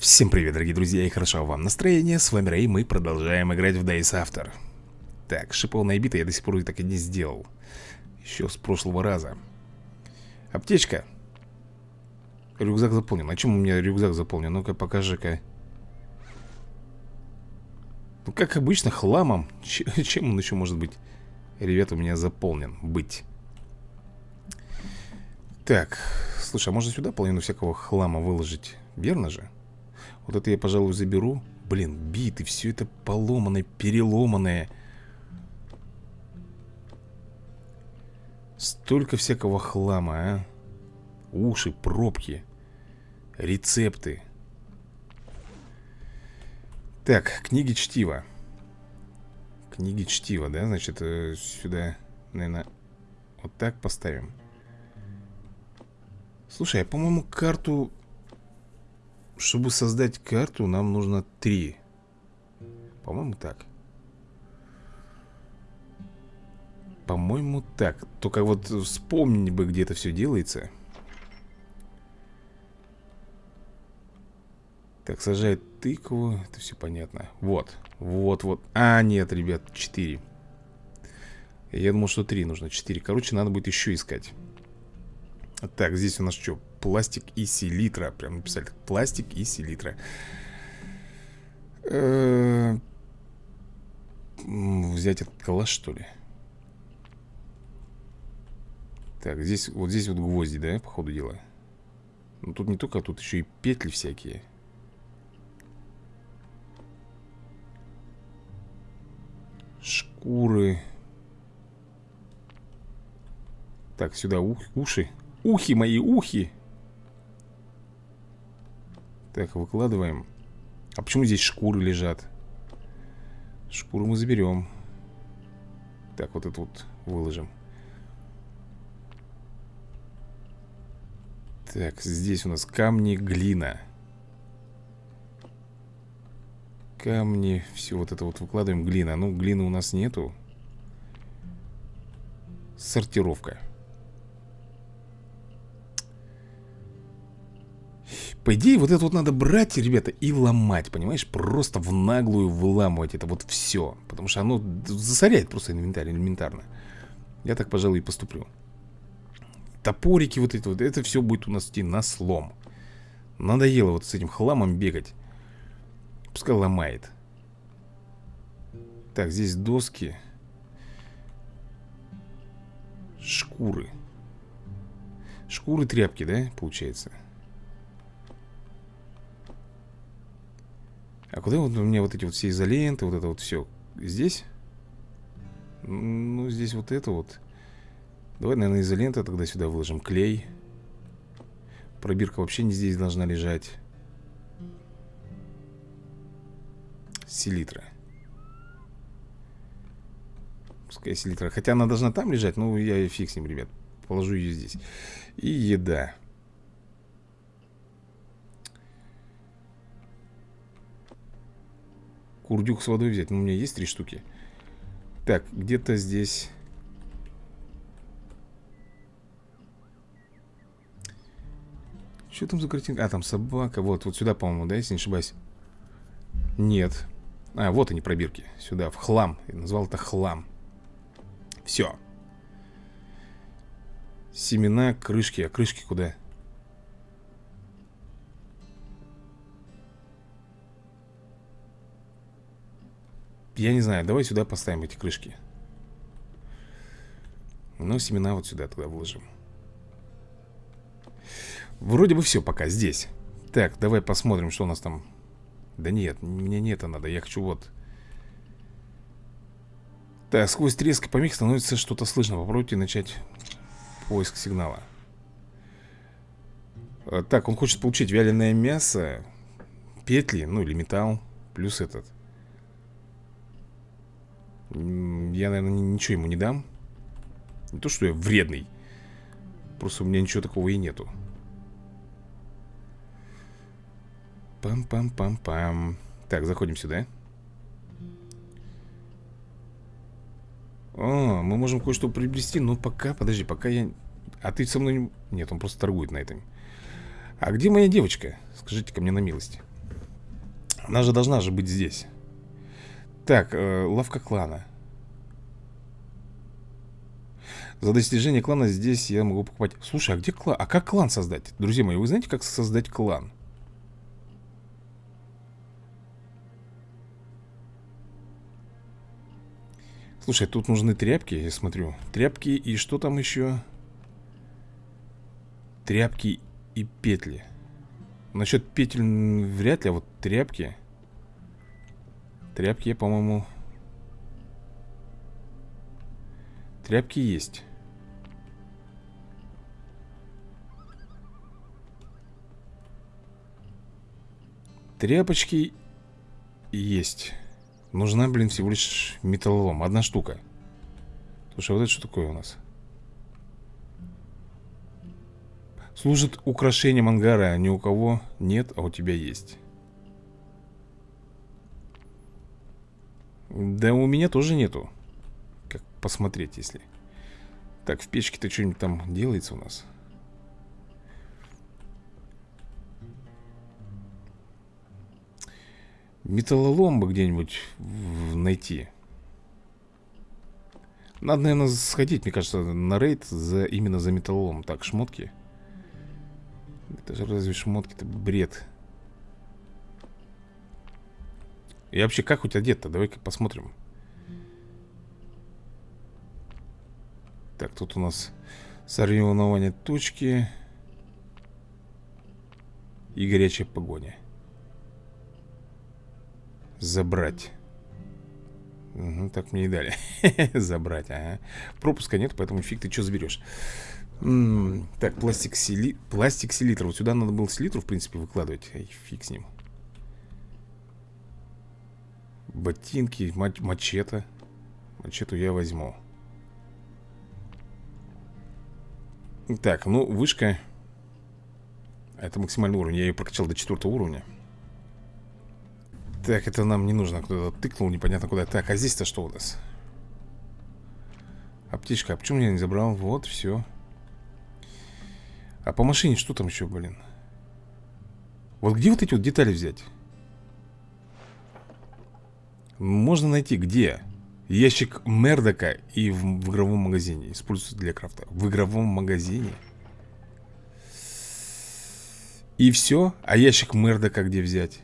Всем привет, дорогие друзья, и хорошо вам настроение. С вами Рэй, мы продолжаем играть в Days After. Так, шипованная бита я до сих пор так и не сделал. Еще с прошлого раза. Аптечка. Рюкзак заполнен. А чем у меня рюкзак заполнен? Ну-ка, покажи-ка. Ну, как обычно, хламом. Ч чем он еще может быть? Ребята, у меня заполнен. Быть. Так, слушай, а можно сюда половину всякого хлама выложить? Верно же? Вот это я, пожалуй, заберу. Блин, биты, все это поломанное, переломанное. Столько всякого хлама, а. Уши, пробки Рецепты. Так, книги чтива. Книги чтива, да? Значит, э, сюда, наверное, вот так поставим. Слушай, а по-моему карту чтобы создать карту, нам нужно три. По-моему, так. По-моему, так. Только вот вспомнить бы, где это все делается. Так, сажает тыкву. Это все понятно. Вот. Вот, вот. А, нет, ребят, четыре. Я думал, что три нужно. Четыре. Короче, надо будет еще искать. Так, здесь у нас что? Пластик и селитра. Прям написали. Пластик и селитра. Э взять этот калаш, что ли? Так, здесь, вот здесь вот гвозди, да, по ходу дела? Ну, тут не только, а тут еще и петли всякие. Шкуры. Так, сюда ух, уши. Ухи мои, ухи. Так, выкладываем. А почему здесь шкуры лежат? Шкуру мы заберем. Так, вот это вот выложим. Так, здесь у нас камни, глина. Камни, все вот это вот выкладываем. Глина. Ну, глины у нас нету. Сортировка. По идее, вот это вот надо брать, ребята, и ломать, понимаешь? Просто в наглую выламывать это вот все. Потому что оно засоряет просто инвентарь элементарно. Я так, пожалуй, и поступлю. Топорики вот эти вот, это все будет у нас идти на слом. Надоело вот с этим хламом бегать. Пускай ломает. Так, здесь доски. Шкуры. Шкуры, тряпки, да, получается? А куда вот у меня вот эти вот все изоленты, вот это вот все? Здесь? Ну, здесь вот это вот. Давай, наверное, изолента тогда сюда выложим. Клей. Пробирка вообще не здесь должна лежать. Селитра. Пускай селитра. Хотя она должна там лежать, но я фиг с ним, ребят. Положу ее здесь. И еда. Курдюк с водой взять. Ну, у меня есть три штуки. Так, где-то здесь... Что там за картинка? А, там собака. Вот, вот сюда, по-моему, да, если не ошибаюсь? Нет. А, вот они, пробирки. Сюда, в хлам. Я назвал это хлам. Все. Семена, крышки. А крышки куда? Я не знаю, давай сюда поставим эти крышки. Ну, семена вот сюда тогда вложим Вроде бы все пока здесь. Так, давай посмотрим, что у нас там. Да нет, мне не это надо, я хочу вот. Так, сквозь треск и помех становится что-то слышно. Попробуйте начать поиск сигнала. А, Так, он хочет получить вяленое мясо Петли, ну или металл Плюс этот я, наверное, ничего ему не дам. Не то, что я вредный. Просто у меня ничего такого и нету. Пам-пам-пам-пам. Так, заходим сюда. О, мы можем кое-что приобрести Но пока, подожди, пока я... А ты со мной... Нет, он просто торгует на этом. А где моя девочка? Скажите ко мне на милость. Она же должна же быть здесь Так, э, лавка клана За достижение клана здесь я могу покупать Слушай, а где клан? А как клан создать? Друзья мои, вы знаете, как создать клан? Слушай, тут нужны тряпки, я смотрю Тряпки и что там еще? Тряпки и петли Насчет петель вряд ли, а вот тряпки Тряпки, по-моему. Тряпки есть. Тряпочки есть. Нужна, блин, всего лишь металлолом. Одна штука. Слушай, а вот это что такое у нас? Служит украшением ангара. Ни у кого нет, а у тебя есть Да у меня тоже нету Как посмотреть, если. Так, в печке-то что-нибудь там делается у нас. Металлолом бы где-нибудь найти. Надо, наверное, сходить, мне кажется, на рейд за, именно за металлолом. Так, шмотки. Это же разве шмотки-то бред Я вообще как хоть одет-то? Давай-ка посмотрим. Так, тут у нас соревнования точки И горячая погоня. Забрать. Угу, Так мне и дали. Забрать, ага. Пропуска нет, поэтому фиг ты что заберешь М -м Так, пластик, сили... пластик селитр. Вот сюда надо было селитру, в принципе, выкладывать. Эй, фиг с ним Ботинки, мач мачете Мачету я возьму Так, ну, вышка Это максимальный уровень Я ее прокачал до четвертого уровня так, это нам не нужно Кто-то тыкнул, непонятно куда Так, а здесь-то что у нас? Аптечка, а почему я не забрал? Вот, все А по машине что там еще, блин? Вот где вот эти вот детали взять? Можно найти где? Ящик Мердока и в, в игровом магазине Используется для крафта В игровом магазине И все? А ящик Мердока где взять?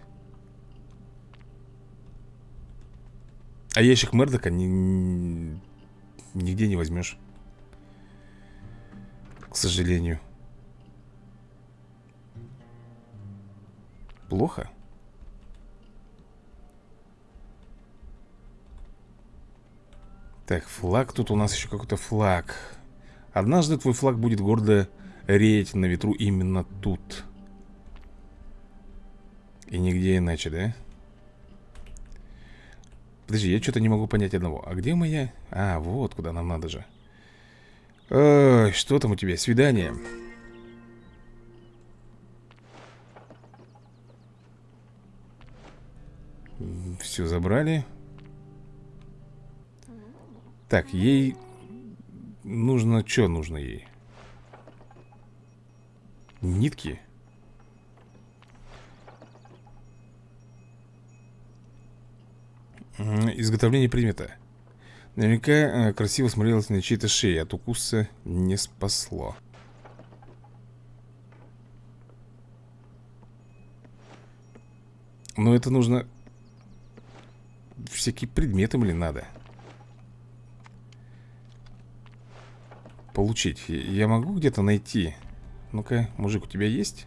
А ящик Мердока ни, ни, нигде не возьмешь. К сожалению. Плохо? Так, флаг. Тут у нас еще какой-то флаг. Однажды твой флаг будет гордо реять на ветру именно тут. И нигде иначе, да? Подожди, я что-то не могу понять одного А где моя? А, вот куда нам надо же Ой, что там у тебя? Свидание Все забрали Так, ей Нужно, что нужно ей? Нитки? Изготовление предмета. Наверняка э, красиво смотрелось на чьей-то шее От укуса не спасло. Но это нужно. Всякие предметы, блин, надо Получить. Я могу где-то найти? Ну-ка, мужик, у тебя есть?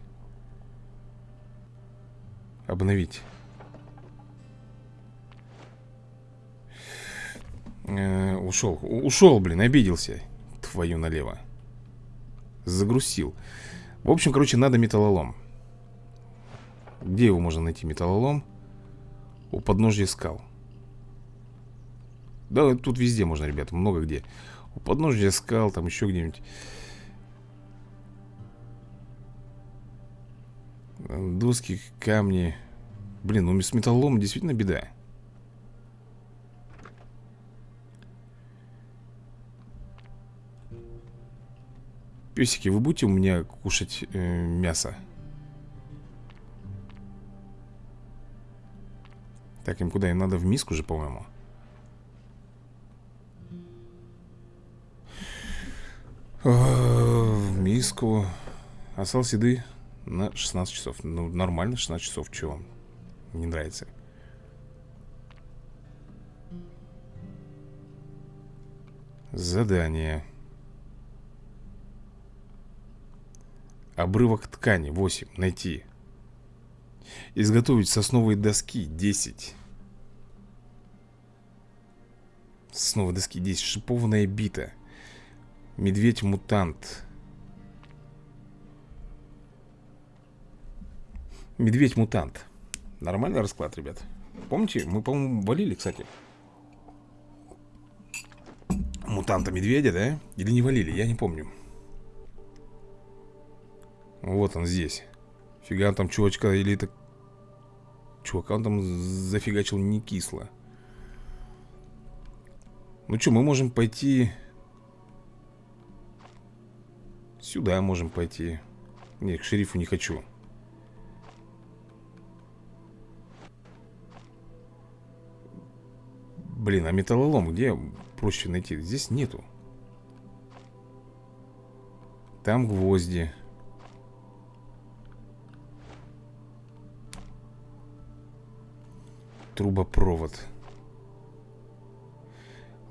Обновить. Э, Ушел, ушел, блин, обиделся. Твою налево. Загрузил В общем, короче, надо металлолом. Где его можно найти, металлолом? У подножья скал. Да, тут везде можно, ребята, много где У подножья скал, там еще где-нибудь Доски, камни Блин, ну с металлолом действительно беда Песики, вы будете у меня кушать э, мясо? Так, им куда? Им надо в миску же, по-моему В миску Осталось еды на 16 часов. Ну, нормально, 16 часов, чего? Не нравится. Задание. Обрывок ткани. 8. Найти. Изготовить сосновые доски. 10 Сосновые доски. 10 Шипованная бита Медведь-мутант. Медведь-мутант. Нормальный расклад, ребят. Помните, мы, по-моему, валили, кстати. Мутанта-медведя, да? Или не валили, я не помню. Вот он здесь. Фига там чувачка или это Чувака он там зафигачил не кисло. Ну что, мы можем пойти Сюда можем пойти. Нет, к шерифу не хочу. Блин, а металлолом где проще найти? Здесь нету. Там гвозди. Трубопровод.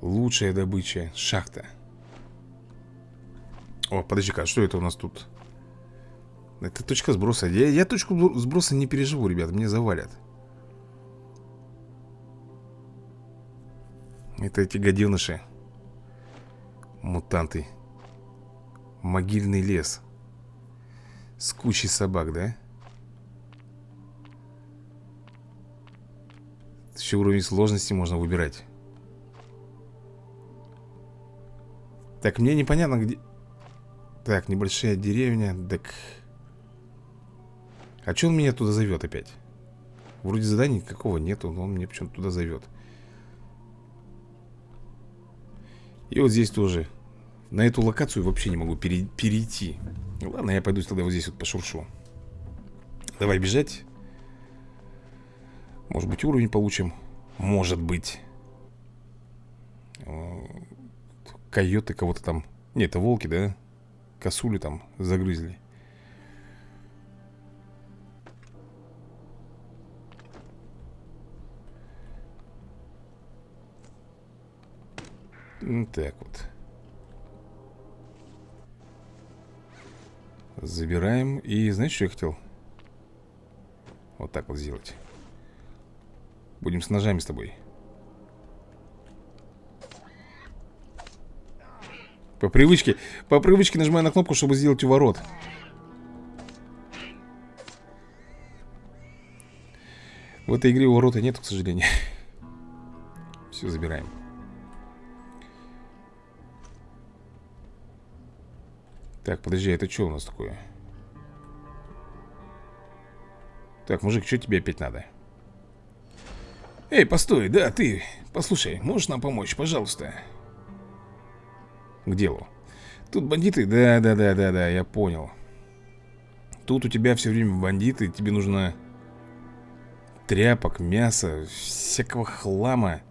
Лучшая добыча Шахта О, подожди-ка, а что это у нас тут? Это точка сброса. Я, я точку сброса не переживу, ребят Мне завалят. Это эти гаденыши. Мутанты. Могильный лес. С кучей собак, да? Еще уровень сложности можно выбирать. Так, мне непонятно, где... Так, небольшая деревня Так... А что он меня туда зовет опять? Вроде заданий никакого нету, но он меня почему-то туда зовет И вот здесь тоже. На эту локацию вообще не могу пере перейти. Ладно, я пойду тогда вот здесь вот пошуршу. Давай бежать. Может быть уровень получим? Может быть. Койоты кого-то там. Нет, это волки, да? Косули там загрызли Так вот. Забираем. И знаешь, что я хотел? Вот так вот сделать. Будем с ножами с тобой. По привычке. По привычке нажимаю на кнопку, чтобы сделать уворот. В этой игре уворота нет, к сожалению. Все, забираем. Так, подожди, это что у нас такое? Так, мужик, что тебе опять надо? Эй, постой, да, ты Послушай, можешь нам помочь, пожалуйста К делу. Тут бандиты, да-да-да-да-да, я понял. Тут у тебя все время бандиты Тебе нужно тряпок, мяса Всякого хлама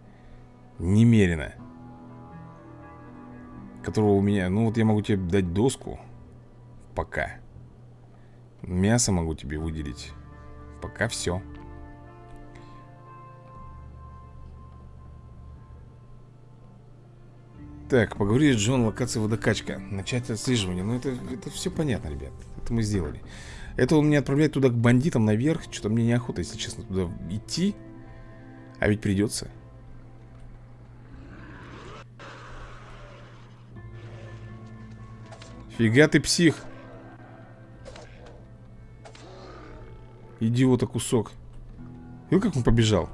Немерено Которого у меня, ну вот я могу тебе дать доску пока. Мясо могу тебе выделить Пока все Так, поговорить с Джон, локация водокачка. Начать отслеживание. Ну это, это все понятно, ребят. Это мы сделали. Это он меня отправляет туда к бандитам наверх. Что-то мне неохота, если честно, туда идти. А ведь придется Фига ты псих! Идиота кусок. Видел, как он побежал?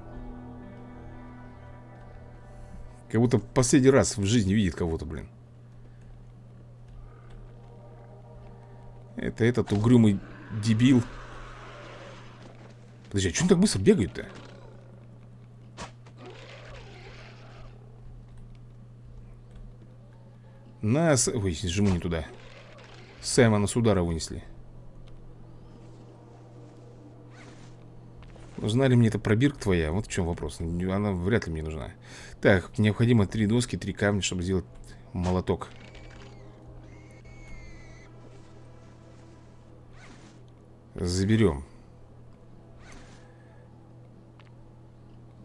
Как будто последний раз в жизни видит кого-то, блин Это этот угрюмый дебил Подожди, а что он так быстро бегает-то? Нас... Ой, жму не туда Саймона с удара вынесли Нужна мне эта пробирка твоя? Вот в чем вопрос. Она вряд ли мне нужна. Так, необходимо три доски, три камня, чтобы сделать молоток. Заберем.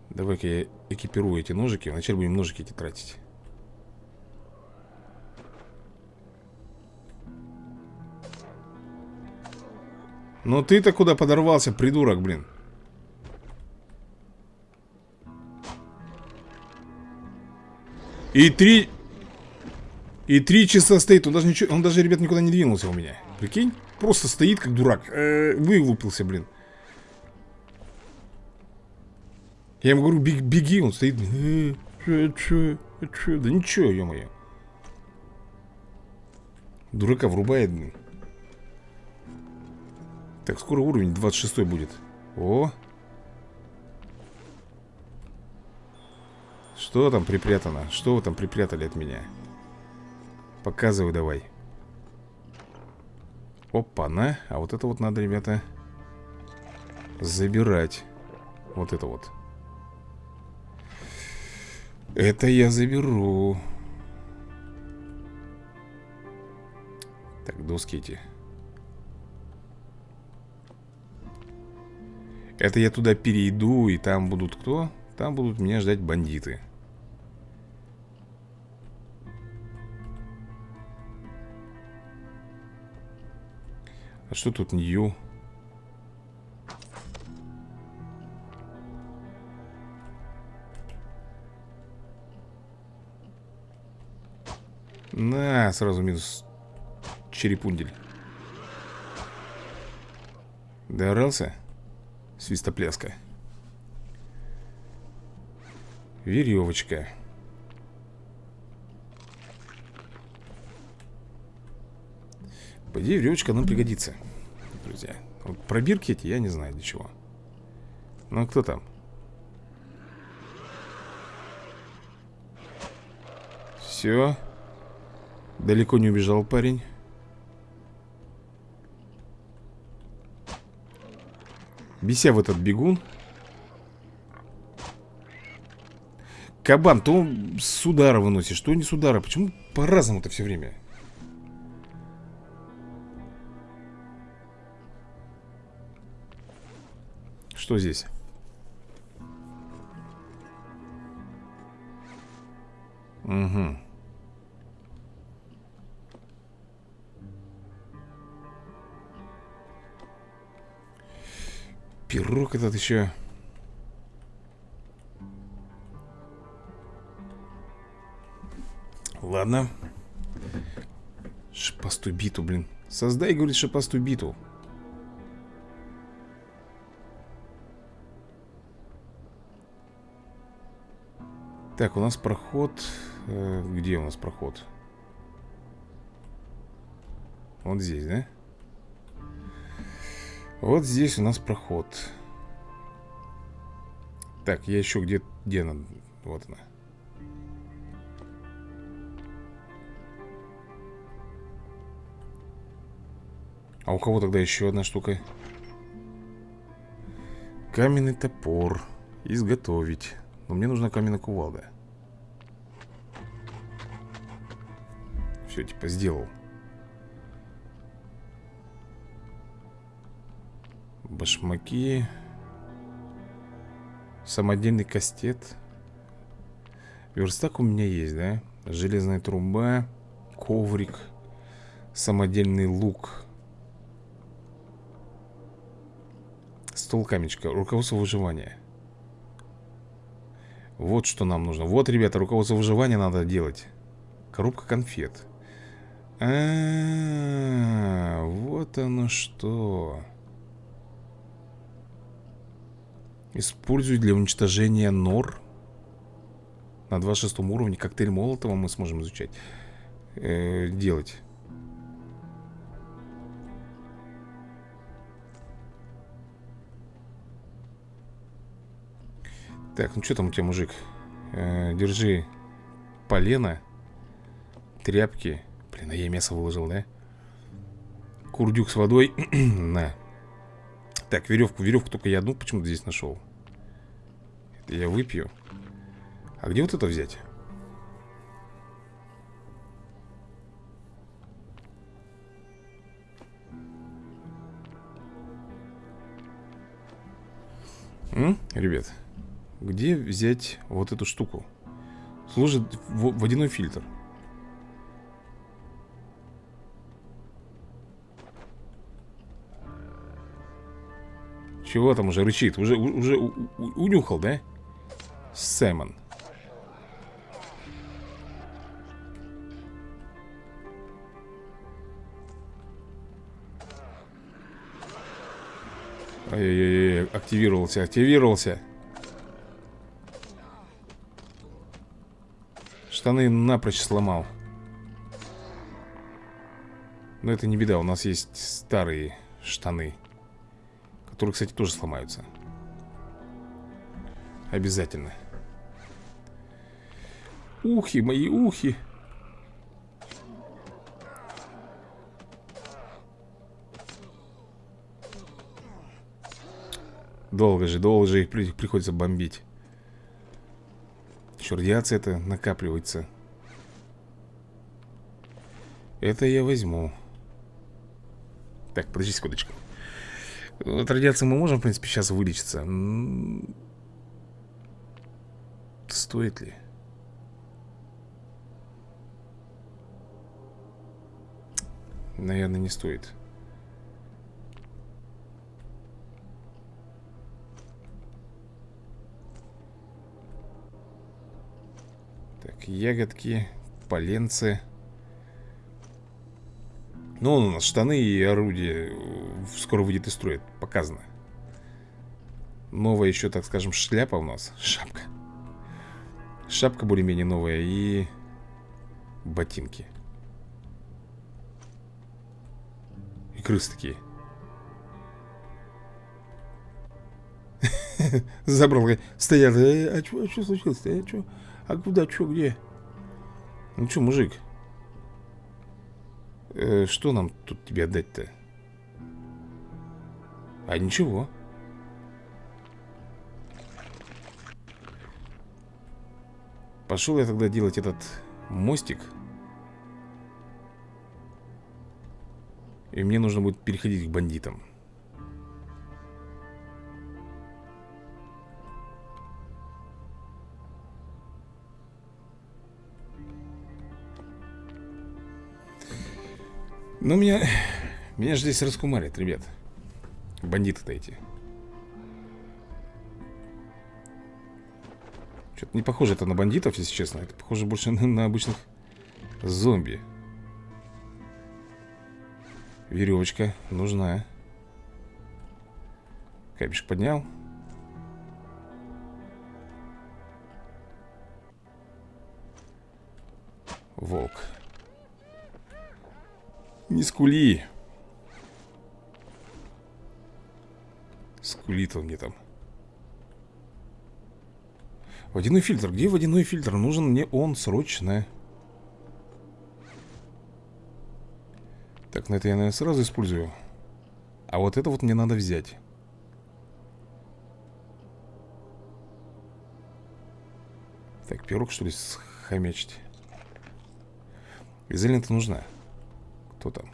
Давай-ка я экипирую эти ножики. Вначале будем ножики эти тратить. Ну ты-то куда подорвался, придурок, блин? И три... И три часа стоит. Он даже, ничего, он даже, ребят, никуда не двинулся у меня. Прикинь? Просто стоит, как дурак. Э -э, вылупился, блин. Я ему говорю, бег, беги, он стоит. Э, чё, чё, чё? Да ничего, ё-моё. Дурака врубает, блин. Так, скоро уровень 26 будет. О! Что там припрятано? Что вы там припрятали от меня? Показывай давай. Опа-на. А вот это вот надо, ребята, забирать. Вот это вот. Это я заберу. Так, доски эти. Это я туда перейду, и там будут кто? Там будут меня ждать бандиты. А что тут Нью? На, сразу минус черепундель. Доорался? Свистопляска. Веревочка. По идее, веревочка нам пригодится, друзья. Вот пробирки эти я не знаю для чего. Ну, кто там? Все. Далеко не убежал парень. Беся в этот бегун. Кабан, то с удара выносит, что не с удара. Почему по-разному-то все время? Что здесь? Угу. Пирог этот еще. Ладно. Шипастую биту, блин. Создай, говорит, шипастую биту. Так, у нас проход... Э, где у нас проход? Вот здесь, да? Вот здесь у нас проход. Так, я еще где... Где она? Вот она. А у кого тогда еще одна штука? Каменный топор. Изготовить. Но мне нужна каменная кувалда. Все, типа, сделал. Башмаки. Самодельный кастет. Верстак у меня есть, да? Железная труба. Коврик. Самодельный лук. Стол камечка Руководство выживания вот что нам нужно. Вот, ребята, руководство выживания надо делать. Коробка конфет. А, -а, -а вот оно что. Используй для уничтожения нор. На 26 уровне Коктейль Молотова мы сможем изучать э, Делать Так, ну что там у тебя, мужик? Э, держи полено Тряпки Блин, а я мясо выложил, да? Курдюк с водой На Так, веревку, веревку только я одну почему-то здесь нашел Это я выпью А где вот это взять? М? Ребят, где взять вот эту штуку? Служит водяной фильтр Чего там уже рычит? Уже, уже унюхал, да? Сэмон Ой-ой-ой, активировался, активировался Штаны напрочь сломал. Но это не беда, у нас есть старые штаны Которые, кстати, тоже сломаются. Обязательно. Ухи, мои ухи. Долго же, долго же их приходится бомбить Еще радиация это накапливается? Это я возьму. Так, подожди секундочку. От радиации мы можем, в принципе, сейчас вылечиться? Стоит ли? Наверное, не стоит Так, ягодки, поленцы ну, у нас штаны и орудия э, скоро выйдет из строя, показано Новая еще, так скажем, шляпа у нас Шапка Шапка более-менее новая и ботинки И крысы такие Забрал, стоят э, А что а случилось-то? А, чё? А куда, что, где? Ну что, мужик э, Что нам тут тебе отдать-то? А ничего Пошел я тогда делать этот мостик И мне нужно будет переходить к бандитам Ну, меня... Меня же здесь раскумарят, ребят. Бандиты-то эти. Что-то не похоже это на бандитов, если честно. Это похоже больше на, на обычных зомби. Веревочка нужна. Камешек поднял. Волк не скули. Скулит он мне там. Водяной фильтр. Где водяной фильтр? Нужен мне он срочно. Так, на это я, наверное, сразу использую. А вот это вот мне надо взять. Так, пирог, что ли, схомячить? Изолента нужна. Кто там?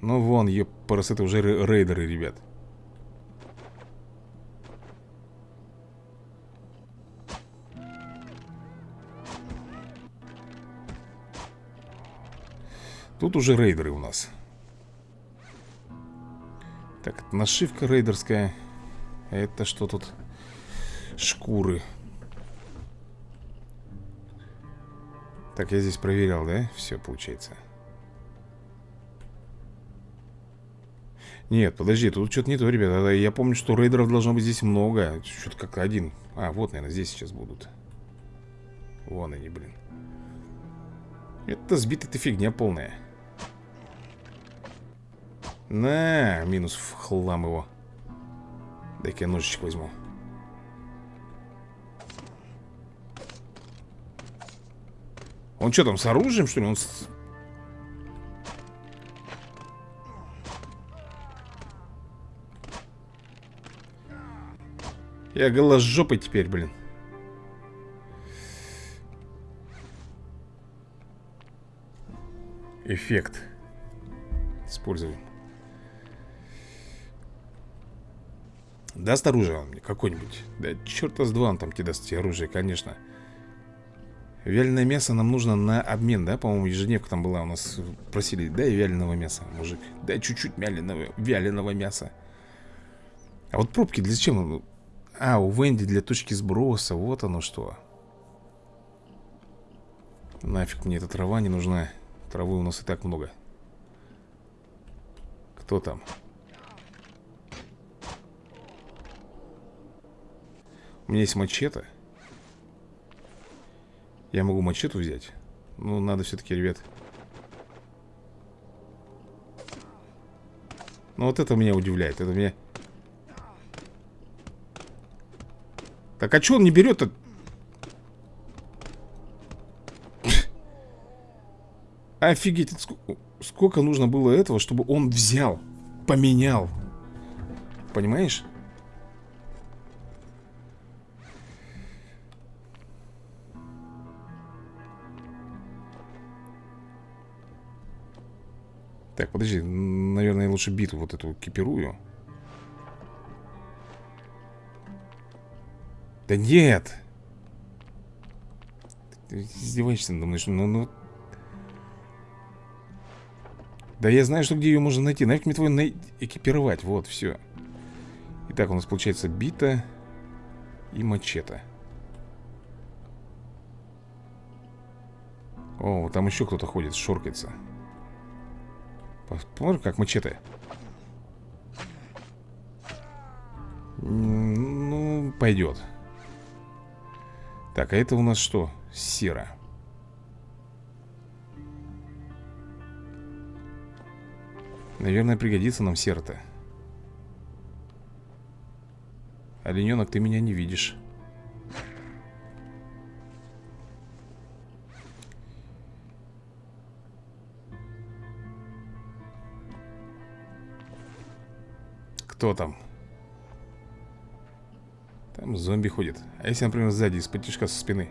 Ну вон, епарас, это уже рейдеры, ребят Тут уже рейдеры у нас Так, нашивка рейдерская Это что тут? Шкуры Так, я здесь проверял, да? Все, получается Нет, подожди, тут что-то не то, ребята. Я помню, что рейдеров должно быть здесь много. Что-то как один. А, вот, наверное, здесь сейчас будут. Вон они, блин. Это сбитая-то фигня полная. На, минус в хлам его. Дай-ка я ножичек возьму. Он что там, с оружием, что ли? Он. Я голожопый теперь, блин. Эффект. Используем. Даст оружие он мне какое-нибудь? Да черта с два он там тебе даст оружие, конечно. Вяленое мясо нам нужно на обмен, да? По-моему, ежедневка там была у нас. Просили, дай вяленого мяса, мужик. Дай чуть-чуть вяленого, вяленого мяса. А вот пробки для чего? А, у Венди для точки сброса. Вот оно что. Нафиг мне эта трава не нужна. Травы у нас и так много. Кто там? У меня есть мачете. Я могу мачету взять. Ну, надо все-таки, ребят. Ну, вот это меня удивляет. Это меня... Так, а что он не берет-то? Офигеть, сколько, сколько нужно было этого, чтобы он взял, поменял. Понимаешь? Так, подожди, наверное, я лучше биту вот эту кипирую. Да нет! Ты издеваешься надо ну, ну... Да я знаю, что где ее можно найти. Нафиг мне твой на... экипировать. Вот, все. Итак, у нас получается бита и мачете. О, там еще кто-то ходит, шоркается. Посмотрим, как мачете. Ну, пойдет. Так, а это у нас что? Сера. Наверное, пригодится нам сера-то. Олененок, ты меня не видишь. Кто там? Там зомби ходит. А если, например, сзади, из-под со спины?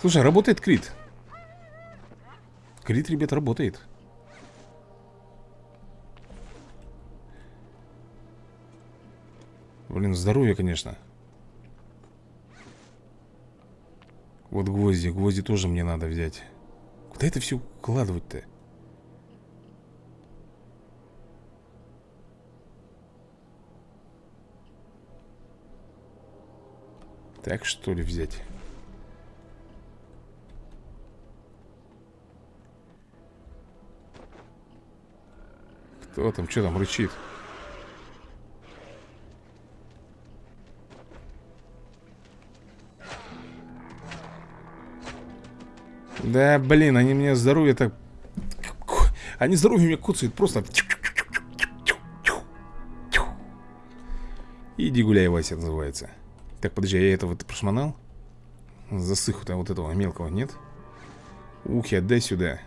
Слушай, работает крит. Крит, ребят, работает. Блин, здоровье, конечно. Вот гвозди. Гвозди тоже мне надо взять. Куда это все укладывать-то? Так что ли взять? Кто там, что там рычит? Да, блин, они мне здоровье так... Они здоровье меня куцают просто... Иди гуляй, Вася, называется. Так, подожди, я этого ты прошмонал? Засыху-то вот этого мелкого, нет? Ухи, отдай сюда.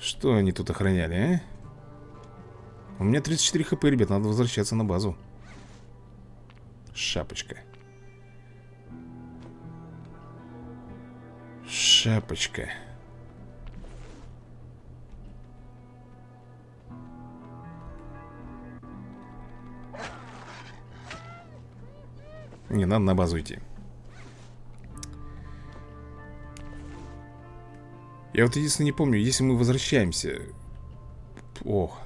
Что они тут охраняли, а? У меня 34 хп, ребят, надо возвращаться на базу. Шапочка. Шапочка. Не, надо на базу идти. Я вот единственное не помню, если мы возвращаемся... Ох.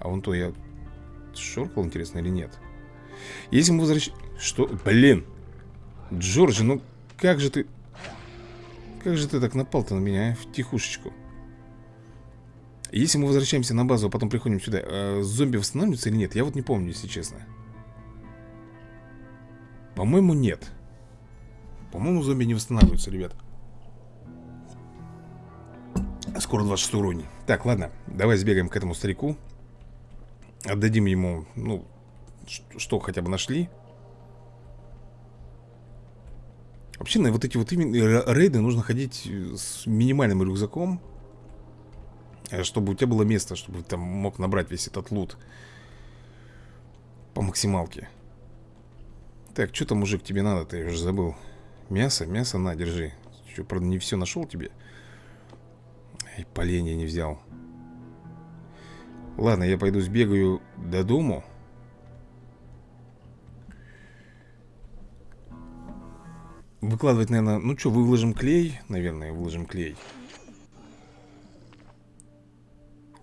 А вон то я шоркал, интересно, или нет? Если мы возвращаемся... Что? Блин! Джорджи, ну как же ты... Как же ты так напал-то на меня, а? В тихушечку. Если мы возвращаемся на базу, а потом приходим сюда, э, зомби восстанавливаются или нет? Я вот не помню, если честно. По-моему, нет. По-моему, зомби не восстанавливаются, ребят. Скоро 26 уровень. Так, ладно, давай сбегаем к этому старику. Отдадим ему, ну, что хотя бы нашли. Вообще на вот эти вот именно рейды нужно ходить с минимальным рюкзаком. э, Чтобы у тебя было место, чтобы ты там мог набрать весь этот лут По максималке Так, что там, мужик, тебе надо-то? Я уже забыл Мясо? Мясо на, держи Что, правда, не все нашел тебе? Ай, поленья не взял Ладно, я пойду сбегаю до дому Выкладывать, наверное, ну что, выложим клей Наверное, выложим клей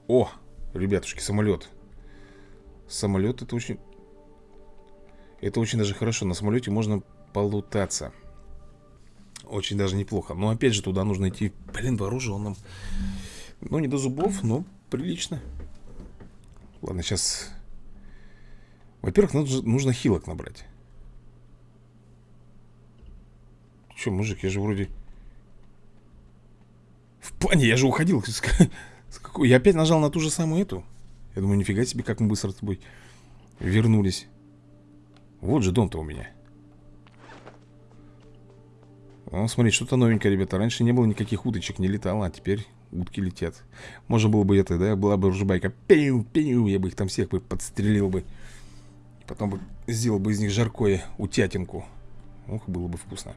О, ребятушки, самолет Самолет это очень Это очень даже хорошо. На самолете можно полутаться. Очень даже неплохо. Но опять же туда нужно идти Блин, вооруженным. Ну не до зубов, но прилично. Ладно, сейчас Во-первых, нужно, хилок набрать. Че, мужик, я же вроде... В плане, я же уходил. Я опять нажал на ту же самую эту. Я думаю, нифига себе, как мы быстро с тобой вернулись. Вот же дом-то у меня. О, смотри, что-то новенькое, ребята. Раньше не было никаких уточек, не летало, а теперь утки летят. Можно было бы это, да, была бы ружбайка. Пиу, пиу, я бы их там всех бы подстрелил бы. Потом бы сделал бы из них жаркое утятинку. Ох, было бы вкусно.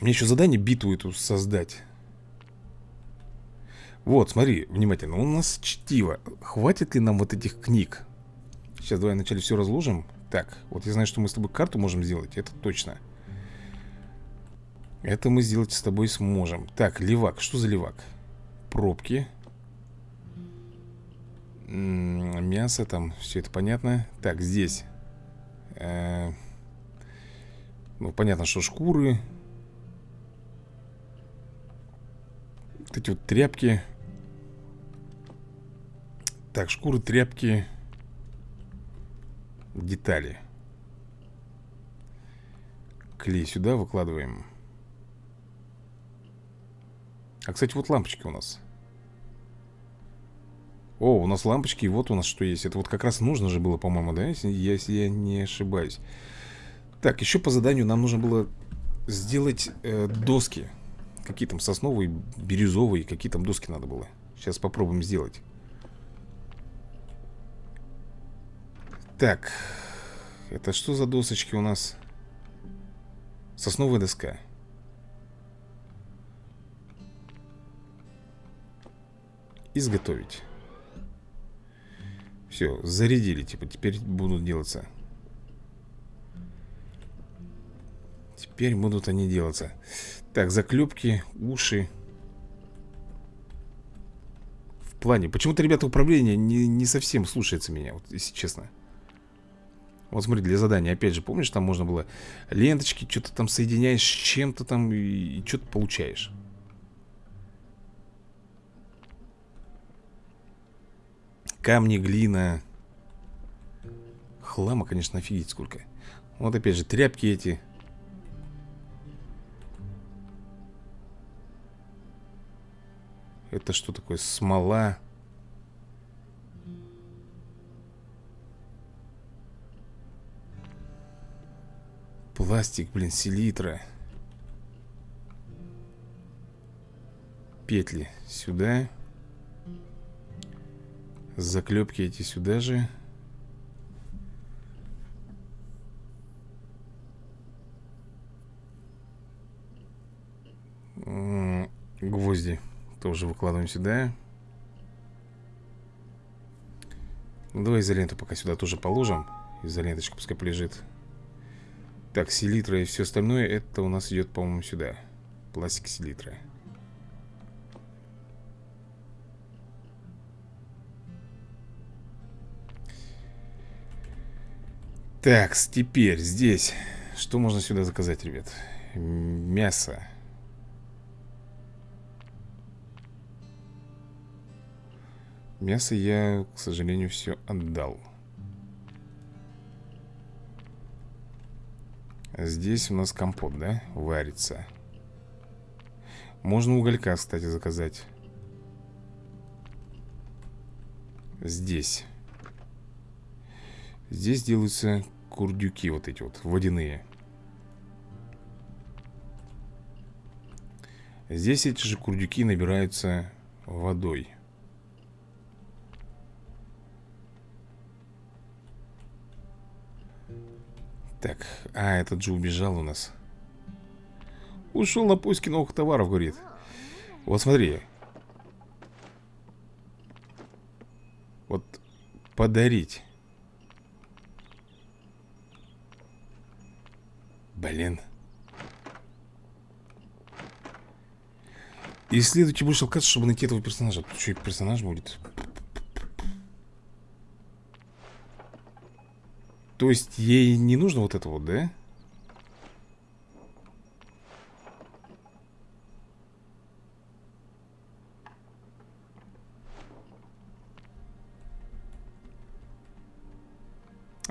Мне еще задание битву эту создать Вот, смотри, внимательно У нас чтиво. Хватит ли нам вот этих книг? Сейчас давай вначале все разложим. Так, вот я знаю, что мы с тобой карту можем сделать Это точно. Это мы сделать с тобой сможем. Так, левак, что за левак? Пробки. Мясо там, все это понятно. Так, здесь э -э Ну, понятно, что шкуры. Вот эти вот тряпки Так, шкуры, тряпки Детали. Клей сюда выкладываем. А, кстати, вот лампочки у нас. О, у нас лампочки, и вот у нас что есть. Это вот как раз нужно же было, по-моему, да? Если, если я не ошибаюсь. Так, еще по заданию нам нужно было сделать э, доски. Какие там сосновые, бирюзовые Какие там доски надо было. Сейчас попробуем сделать Так Это что за досочки у нас? Сосновая доска. Изготовить. Все, зарядили Типа теперь будут делаться. Теперь будут они делаться. Так, заклепки, уши. В плане Почему-то, ребята, управление не, не совсем слушается меня Вот, если честно Вот смотри, для задания Опять же, помнишь, там можно было Ленточки, что-то там соединяешь с чем-то там И, и что-то получаешь Камни, глина Хлама, конечно, офигеть сколько Вот опять же, тряпки эти Это что такое? Смола. Пластик, блин, селитра. Петли сюда. Заклепки эти сюда же. Гвозди. Тоже выкладываем сюда ну, Давай изоленту пока сюда тоже положим Изоленточка пускай полежит Так, селитра и все остальное Это у нас идет, по-моему, сюда Пластик селитра Так, теперь здесь Что можно сюда заказать, ребят? Мясо Мясо я, к сожалению, все отдал. Здесь у нас компот, да? Варится. Можно уголька, кстати, заказать. Здесь. Здесь делаются курдюки вот эти вот, водяные. Здесь эти же курдюки набираются водой Так, а, этот же убежал у нас. Ушел на поиски новых товаров, говорит. Вот смотри. Вот подарить. Блин. Исследуйте больше локаций, чтобы найти этого персонажа. Тут и персонаж будет? То есть ей не нужно вот это вот, да?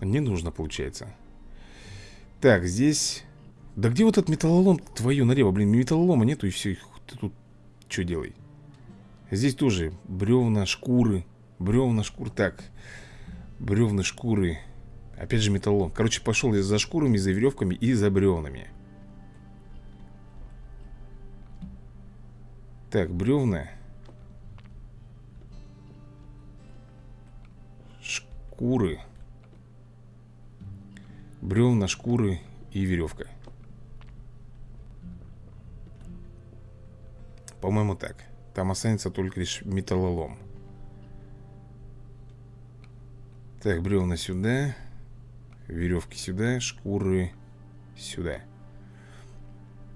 Не нужно, получается Так, здесь Да где вот этот металлолом твою налево? Блин, металлолома нету и все Ты тут что делай? Здесь тоже бревна, шкуры Бревна, шкуры Так Бревна, шкуры Опять же металлолом. Короче, пошел я за шкурами, за веревками и за бревнами. Так, бревна. Шкуры. Бревна, шкуры и веревка. По-моему так. Там останется только лишь металлолом. Так, бревна сюда Веревки сюда, шкуры сюда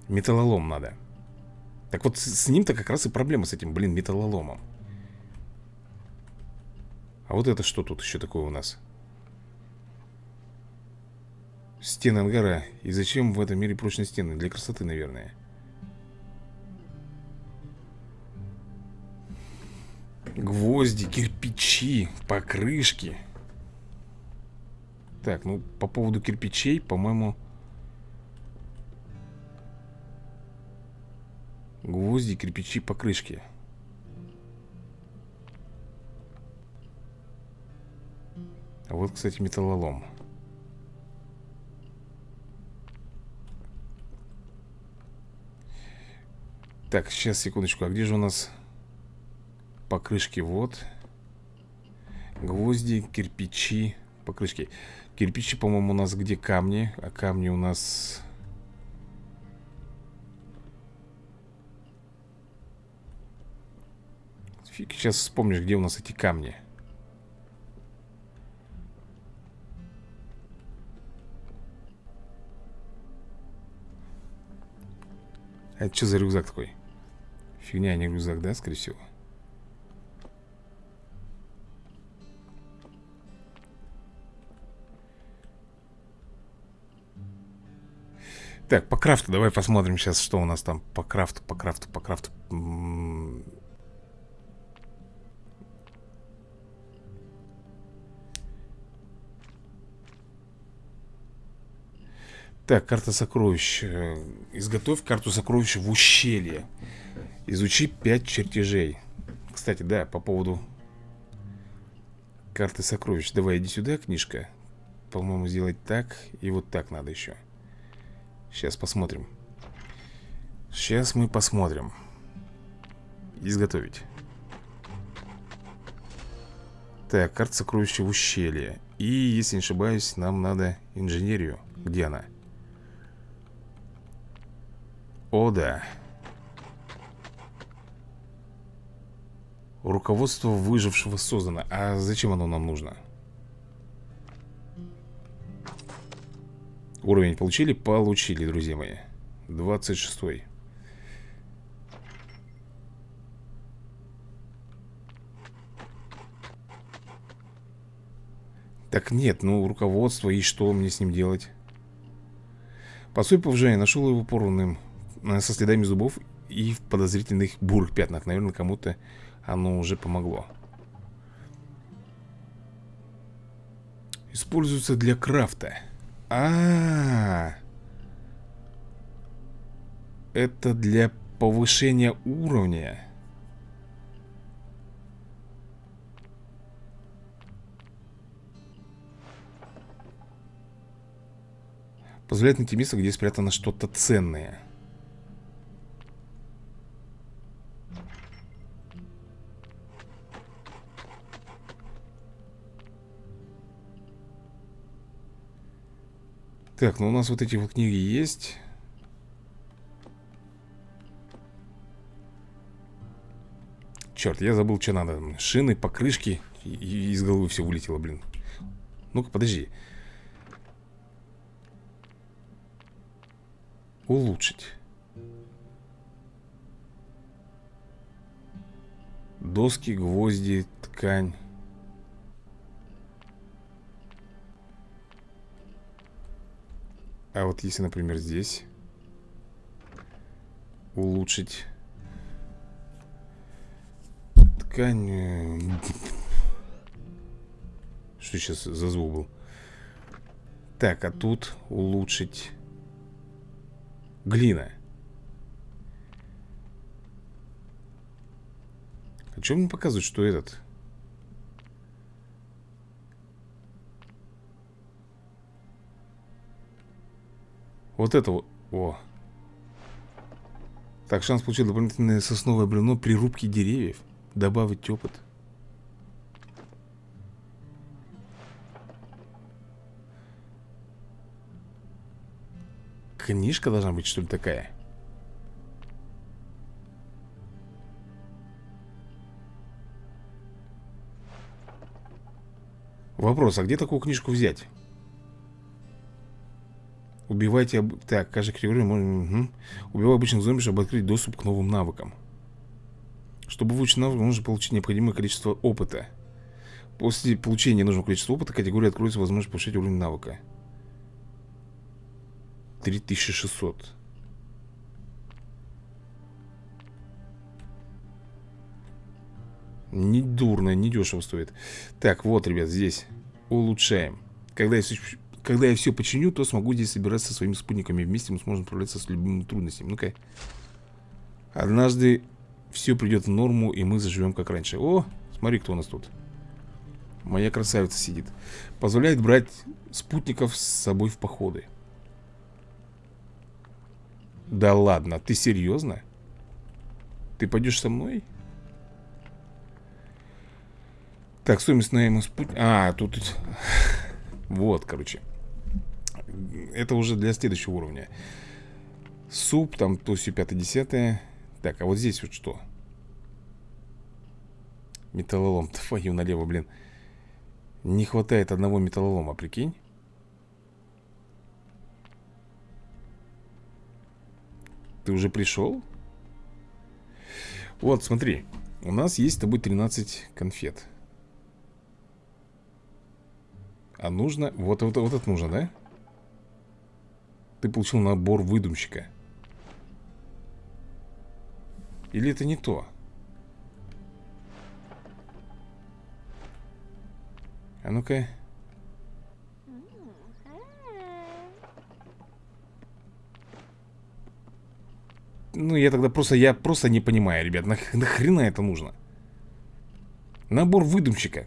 Металлолом надо Так вот с, ним-то как раз и проблема с этим, блин, металлоломом А вот это что тут еще такое у нас? Стены ангара. И зачем в этом мире прочные стены? Для красоты, наверное. Гвозди, кирпичи, покрышки. Так, ну, по поводу кирпичей, по-моему... Гвозди, кирпичи, покрышки. А вот, кстати, металлолом. Так, сейчас, секундочку, а где же у нас покрышки? Вот Гвозди, кирпичи, покрышки Кирпичи, по-моему, у нас где камни А камни у нас... Фиг сейчас вспомнишь, где у нас эти камни А это что за рюкзак такой? Фигня, а не рюкзак, да, скорее всего? Так, по крафту давай посмотрим сейчас, что у нас там по крафту, по крафту, по крафту. Так, карта сокровищ. Э, изготовь карту сокровищ в ущелье. Изучи 5 чертежей. Кстати, да, по поводу карты сокровищ. Давай, иди сюда, книжка. По-моему, сделать так и вот так надо еще. Сейчас посмотрим. Сейчас мы посмотрим. Изготовить. Так, карта сокровища в ущелье. И, если не ошибаюсь, нам надо инженерию. Где она? О, да. Руководство выжившего создано. А зачем оно нам нужно? Уровень получили? Получили, друзья мои. 26 -й. Так нет, ну руководство и что мне с ним делать? По сути повышения нашел его порванным Э, со следами зубов и в подозрительных бурых пятнах. Наверное, кому-то оно уже помогло. Используется для крафта. А, -а, а Это для повышения уровня. Позволяет найти место, где спрятано что-то ценное. Так, ну у нас вот эти вот книги есть. Черт, я забыл, что надо. Шины, покрышки и Из головы все вылетело, блин. Ну-ка, подожди. Улучшить. Доски, гвозди, ткань А вот если, например, здесь Улучшить Ткань э, Что сейчас за звук был? Так, а тут улучшить Глина А что мне показывает, что этот? Вот это вот. О. Так, шанс получить дополнительное сосновое бревно при рубке деревьев. Добавить опыт. Книжка должна быть, что ли, такая? Вопрос, а где такую книжку взять? Убивайте... Так, каждый категория можно... Угу. Убивай обычных зомби, чтобы открыть доступ к новым навыкам. Чтобы выучить навык, нужно получить необходимое количество опыта. После получения нужного количества опыта категория откроется возможность повышать уровень навыка. 3600. Не дурно, не дешево стоит. Так, вот, ребят, здесь улучшаем. Когда я когда я все починю, то смогу здесь собираться со своими спутниками Вместе мы сможем справляться с любыми трудностями. Ну-ка. Однажды все придет в норму, и мы заживем как раньше. О, смотри, кто у нас тут. Моя красавица сидит. Позволяет брать спутников с собой в походы. Да ладно, ты серьезно? Ты пойдешь со мной? Так, стоимость найма спутника А, тут... Вот, короче это уже для следующего уровня Суп, там пятое, десятое Так, а вот здесь вот что? Металлолом, твою налево, блин Не хватает одного металлолома, прикинь Ты уже пришел? Вот, смотри У нас есть с тобой 13 конфет А нужно... Вот, вот, вот это нужно, да? Ты получил набор выдумщика Или это не то? А ну-ка Ну, я тогда просто, я просто не понимаю, ребят нах Нахрена это нужно? Набор выдумщика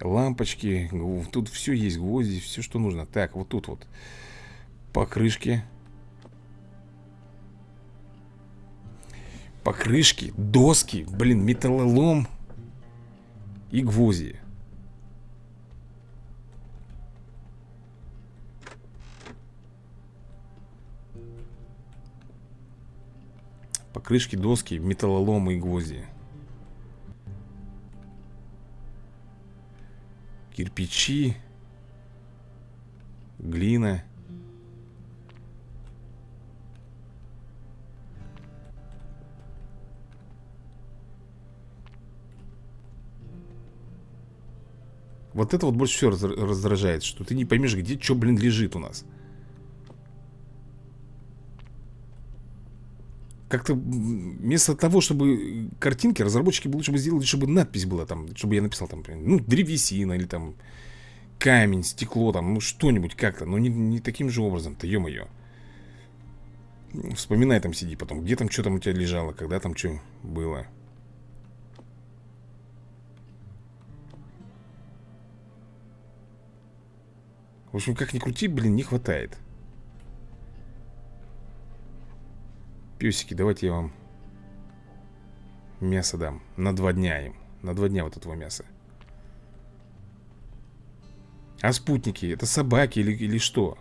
Лампочки, тут все есть, гвозди, все, что нужно. Так, вот тут вот. Покрышки. Покрышки, доски, блин, металлолом И гвозди. Покрышки, доски, металлолом и гвозди Кирпичи Глина. Вот это вот больше всего раздражает Что ты не поймешь, где что, блин, лежит у нас Как-то вместо того, чтобы картинки разработчики лучше бы сделали, чтобы надпись была там, чтобы я написал там, ну, древесина или там камень, стекло там, ну, что-нибудь как-то, но не, не таким же образом-то, ё-моё. Вспоминай там сиди потом, где там что там у тебя лежало, когда там что было. В общем, как ни крути, блин, не хватает. Песики, давайте я вам мясо дам На два дня им На два дня вот этого мяса А спутники, это собаки или, или что?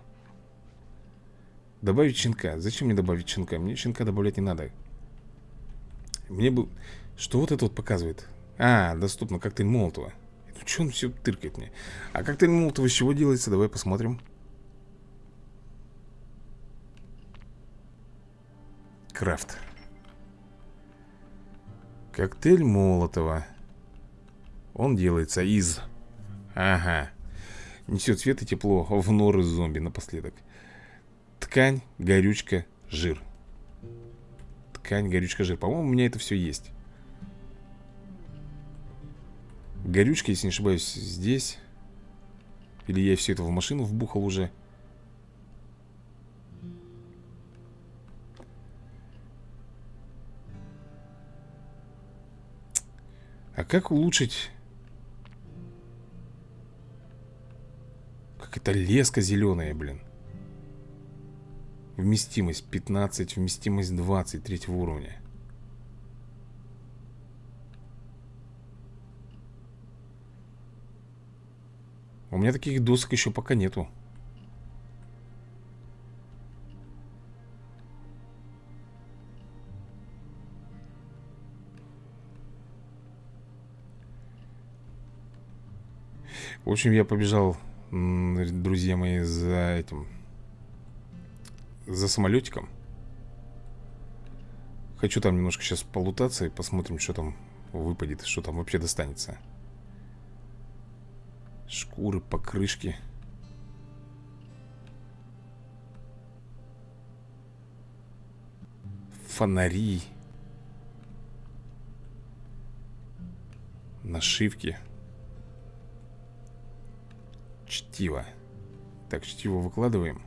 Добавить щенка Зачем мне добавить щенка? Мне щенка добавлять не надо Мне бы... Что вот это вот показывает? А, доступно коктейль Молотова Ну что он все тыркает мне? А коктейль Молотова из чего делается? Давай посмотрим Крафт Коктейль Молотова. Он делается из Ага Несет свет и тепло в норы зомби напоследок. Ткань, горючка, жир. Ткань, горючка, жир. По-моему, у меня это все есть. Горючка, если не ошибаюсь, здесь. Или я все это в машину вбухал уже А как улучшить Как это леска зеленая, блин? Вместимость 15, вместимость 20 третьего уровня. У меня таких досок еще пока нету В общем, я побежал, друзья мои, за этим За самолетиком. Хочу там немножко сейчас полутаться и посмотрим, что там выпадет Что там вообще достанется. Шкуры, покрышки. Фонари. Нашивки Чтиво. Так, чтиво выкладываем.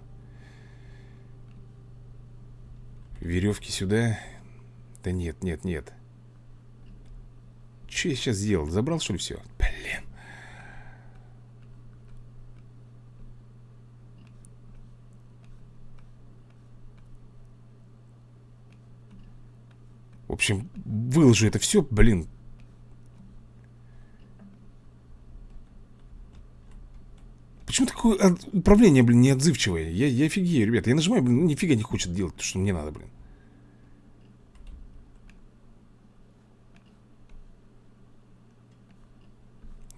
Веревки сюда. Да нет, нет, нет. Что я сейчас сделал? Забрал, что ли, все? Блин. В общем, выложу это все, блин Почему такое управление, блин, неотзывчивое? Я, я офигею, ребята. Я нажимаю, блин, ну нифига не хочет делать то, что мне надо, блин.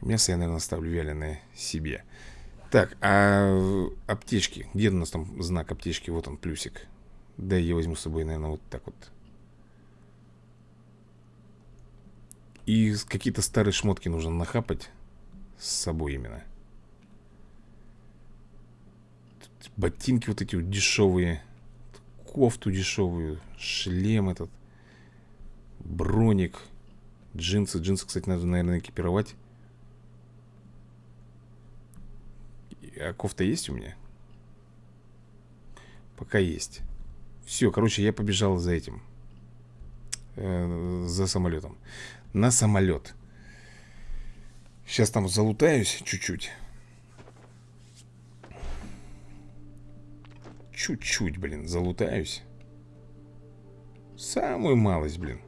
Мясо я, наверное, оставлю вяленое себе. Так, а аптечки? Где у нас там знак аптечки? Вот он, плюсик. Да, я возьму с собой, наверное, вот так вот. И какие-то старые шмотки нужно нахапать С собой именно Ботинки вот эти вот дешевые Кофту дешевую Шлем этот Броник Джинсы, джинсы, кстати, надо, наверное, экипировать. А кофта есть у меня? Пока есть. Все, короче, я побежал за этим э, За самолетом на самолет Сейчас там залутаюсь чуть-чуть Чуть-чуть, блин, залутаюсь. Самую малость, блин.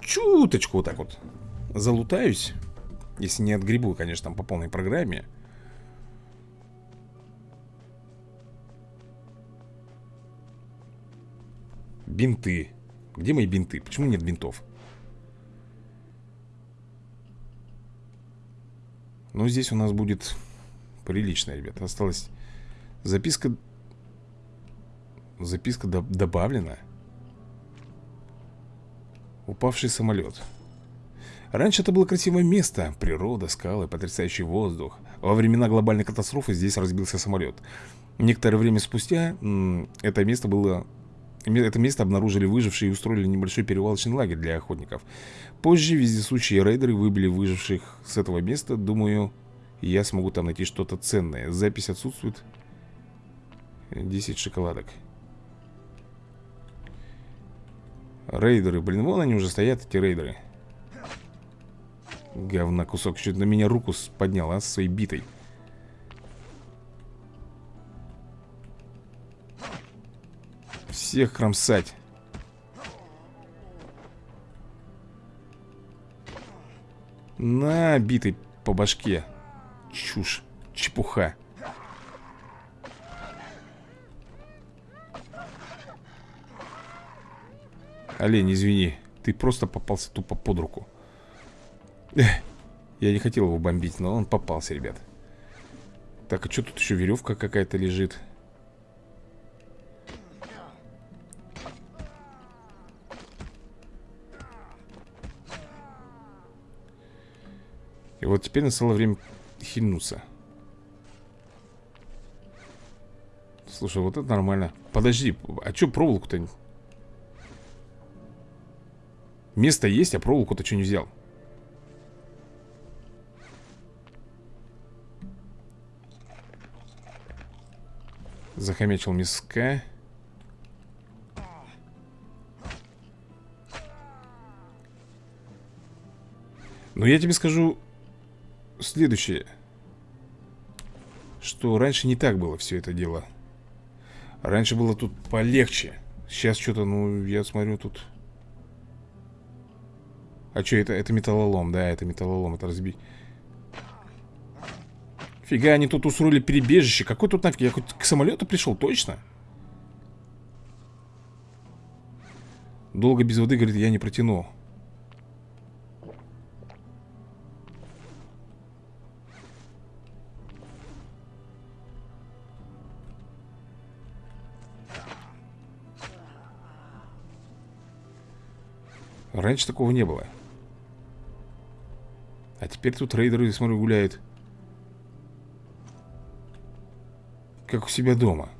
Чуточку вот так вот Залутаюсь Если не отгребу, конечно, там по полной программе. Бинты. Где мои бинты? Почему нет бинтов? Но здесь у нас будет прилично, ребята. Осталось записка Записка до добавлена Упавший самолет Раньше это было красивое место Природа, скалы, потрясающий воздух Во времена глобальной катастрофы здесь разбился самолет Некоторое время спустя Это место было это место обнаружили выжившие и устроили небольшой перевалочный лагерь для охотников. Позже вездесущие рейдеры выбили выживших с этого места. Думаю, я смогу там найти что-то ценное. Запись отсутствует. 10 шоколадок. Рейдеры, блин, вон они уже стоят, эти рейдеры. Говна кусок, чуть на меня руку поднял, а, со своей битой. Всех кромсать. На, битый по башке. чушь, чепуха. Олень, извини, ты просто попался тупо под руку. Эх, я не хотел его бомбить, но он попался, ребят. Так, а что тут еще веревка какая-то лежит? И вот теперь настало время хильнуться. Слушай, вот это нормально. Подожди, а что проволоку-то? Место есть, а проволоку-то что не взял? Захомячил миска. Но я тебе скажу следующее. Что раньше не так было все это дело. Раньше было тут полегче. Сейчас что-то, ну, я смотрю, тут... А что это? Это металлолом, да, это металлолом, это разбить. Фига, они тут устроили перебежище. Какой тут нафиг? Я хоть к самолету пришел, точно? Долго без воды, говорит, я не протяну. Раньше такого не было. А теперь тут рейдеры, смотрю, гуляют. Как у себя дома.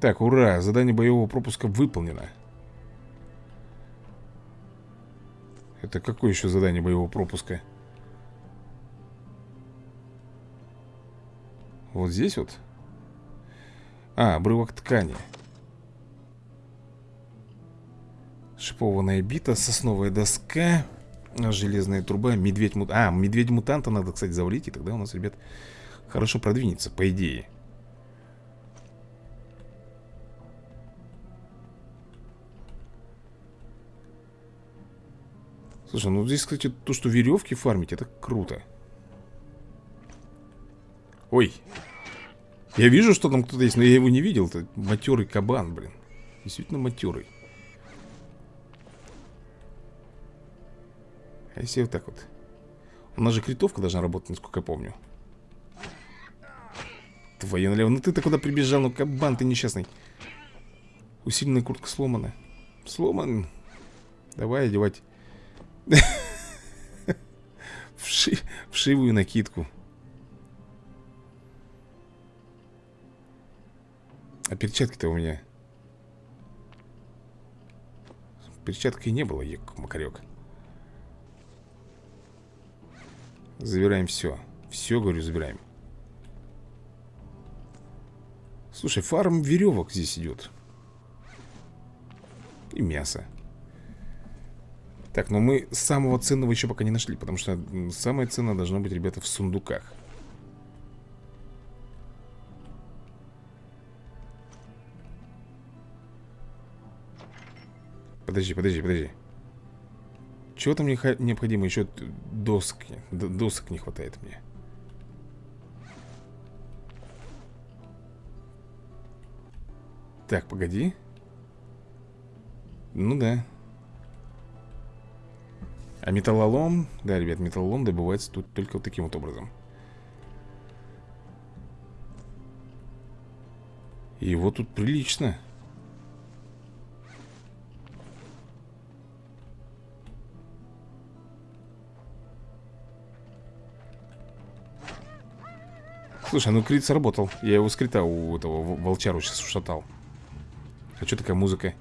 Так, ура, задание боевого пропуска выполнено. Это какое еще задание боевого пропуска? Вот здесь вот? А, обрывок ткани. Шипованная бита, сосновая доска Железная труба, медведь-мутант А, медведь-мутанта надо, кстати, завалить И тогда у нас, ребят, хорошо продвинется, по идее. Слушай, ну здесь, кстати, то, что веревки фармить, это круто. Ой Я вижу, что там кто-то есть, но я его не видел Это матерый кабан, блин. Действительно матерый А если вот так вот? У нас же критовка должна работать, насколько я помню. Твою налево. Ну ты-то куда прибежал? Ну кабан ты несчастный. Усиленная куртка сломана. Сломан. Давай одевать. Вши... Вшивую накидку. А перчатки-то у меня Перчаткой не было, Макарек Забираем все Все, говорю, забираем. Слушай, фарм веревок здесь идет И мясо. Так, но мы самого ценного еще пока не нашли Потому что самое ценное должно быть, ребята, в сундуках. Подожди, подожди, подожди чего там необходимо? Еще доски. Досок не хватает мне. Так, погоди. Ну да. А металлолом... Да, ребят, металлолом добывается тут только вот таким вот образом. Его тут прилично. Слушай, ну крит сработал Я его с у этого волчару сейчас ушатал А что такая музыка?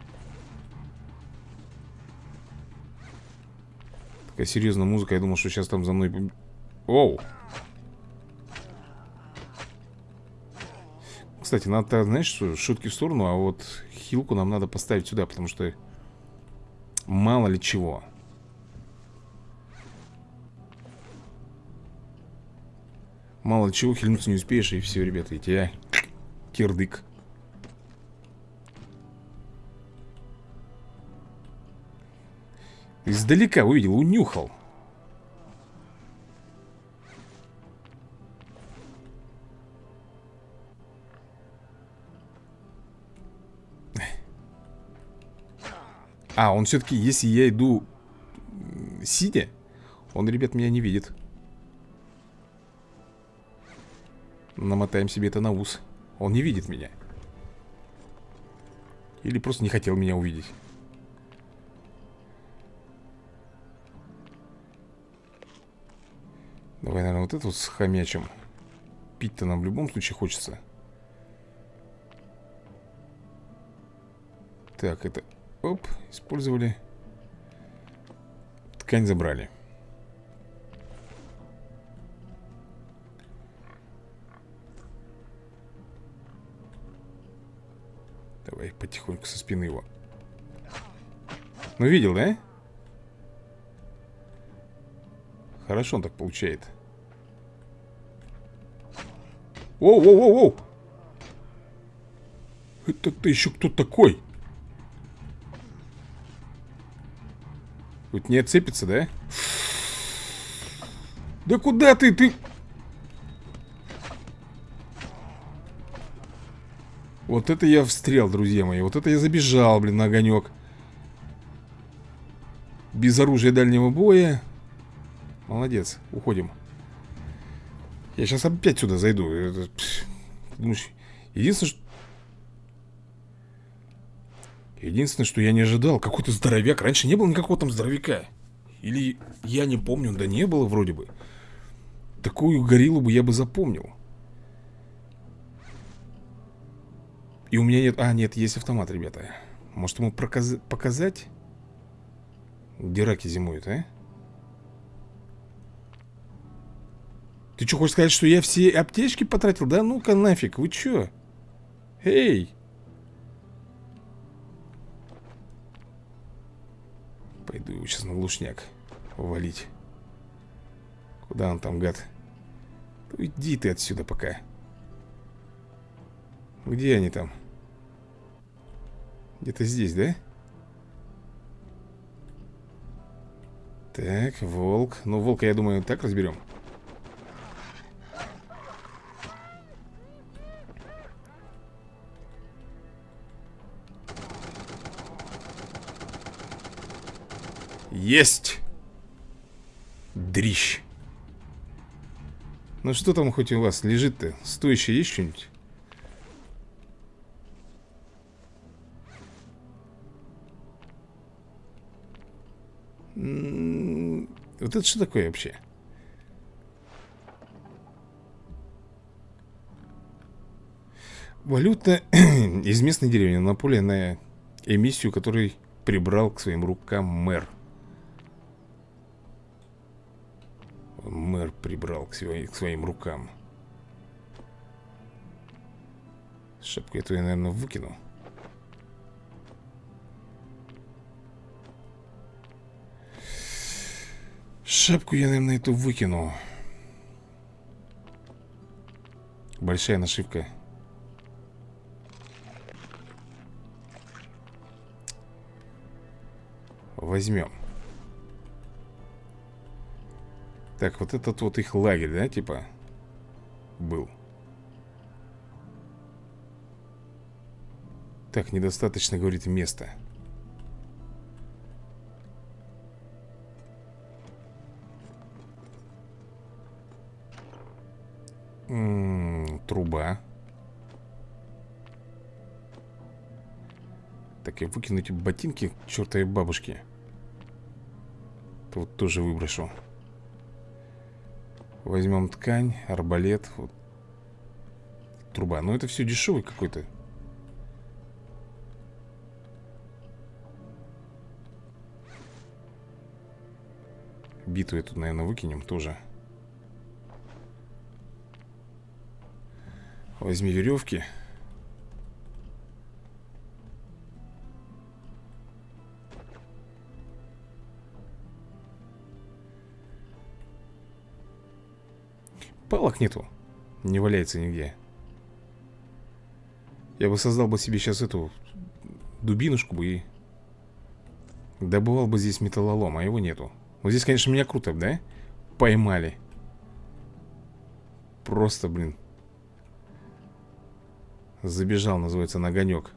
Такая серьезная музыка Я думал, что сейчас там за мной... Оу! Кстати, надо, знаешь, шутки в сторону А вот хилку нам надо поставить сюда Потому что мало ли чего Мало чего, хильнуться не успеешь, и все, ребята, и тебя кирдык. Издалека увидел, унюхал. А, он все-таки, если я иду сидя, он, ребят, меня не видит. Намотаем себе это на ус. Он не видит меня. Или просто не хотел меня увидеть. Давай, наверное, вот это с хомячем. Пить-то нам в любом случае хочется. Так, это... Оп, использовали. Ткань забрали. Давай потихоньку со спины его. Ну, видел, да? Хорошо он так получает. Оу-оу-оу-оу! Это ты еще кто такой? Вот не отцепится, да? Да куда ты? Ты... Вот это я встрел, друзья мои. Вот это я забежал, блин, на огонек. Без оружия дальнего боя. Молодец, уходим. Я сейчас опять сюда зайду. Это, думаешь, единственное, что... Единственное, что я не ожидал, какой-то здоровяк. Раньше не было никакого там здоровяка. Или я не помню, да не было вроде бы. Такую гориллу бы я бы запомнил. И у меня нет... А, нет, есть автомат, ребята. Может ему проказ... показать? Где раки зимуют, а? Ты что, хочешь сказать, что я все аптечки потратил? Да ну-ка нафиг, вы что? Эй! Пойду его сейчас на глушняк валить. Куда он там, гад? Уйди ты отсюда пока. Где они там? Где-то здесь, да? Так, волк. Ну, волка, я думаю, так разберем. Есть! Дрищ. Ну что там хоть у вас лежит-то? Стоящее есть что-нибудь? Вот это что такое вообще? Валюта из местной деревни на на эмиссию, который прибрал к своим рукам мэр. Мэр прибрал к, своим, к своим рукам. Шапку я, наверное, выкину. Шапку я, наверное, эту выкину. Большая нашивка. Возьмем. Так, вот этот вот их лагерь, да, типа? Был. Так, недостаточно, говорит, места. Труба. Так, я выкину эти ботинки к чертовой бабушке. Тут тоже выброшу. Возьмем ткань, арбалет. Вот. Труба. Ну, это все дешевый какой-то. Биту эту, наверное, выкинем тоже. Возьми веревки. Палок нету. Не валяется нигде. Я бы создал бы себе сейчас эту дубинушку бы и добывал бы здесь металлолом, а его нету. Вот здесь, конечно, меня круто, да? Поймали. Просто, блин. Забежал, называется, на огонек.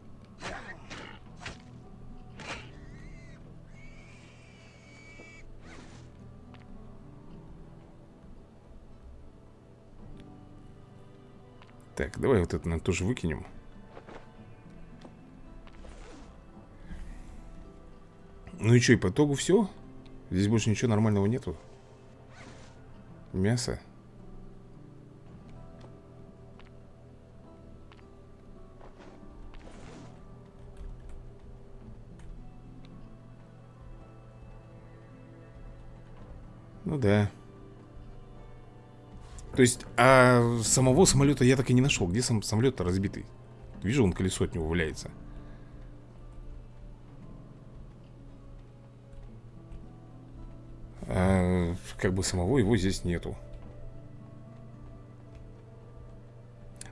Так, давай вот это наверное, тоже выкинем. Ну и что, и по итогу все? Здесь больше ничего нормального нету? Мясо? Ну да. То есть, а самого самолета я так и не нашел. Где сам самолет-то разбитый? Вижу, он колесо от него валяется. А, Как бы самого его здесь нету.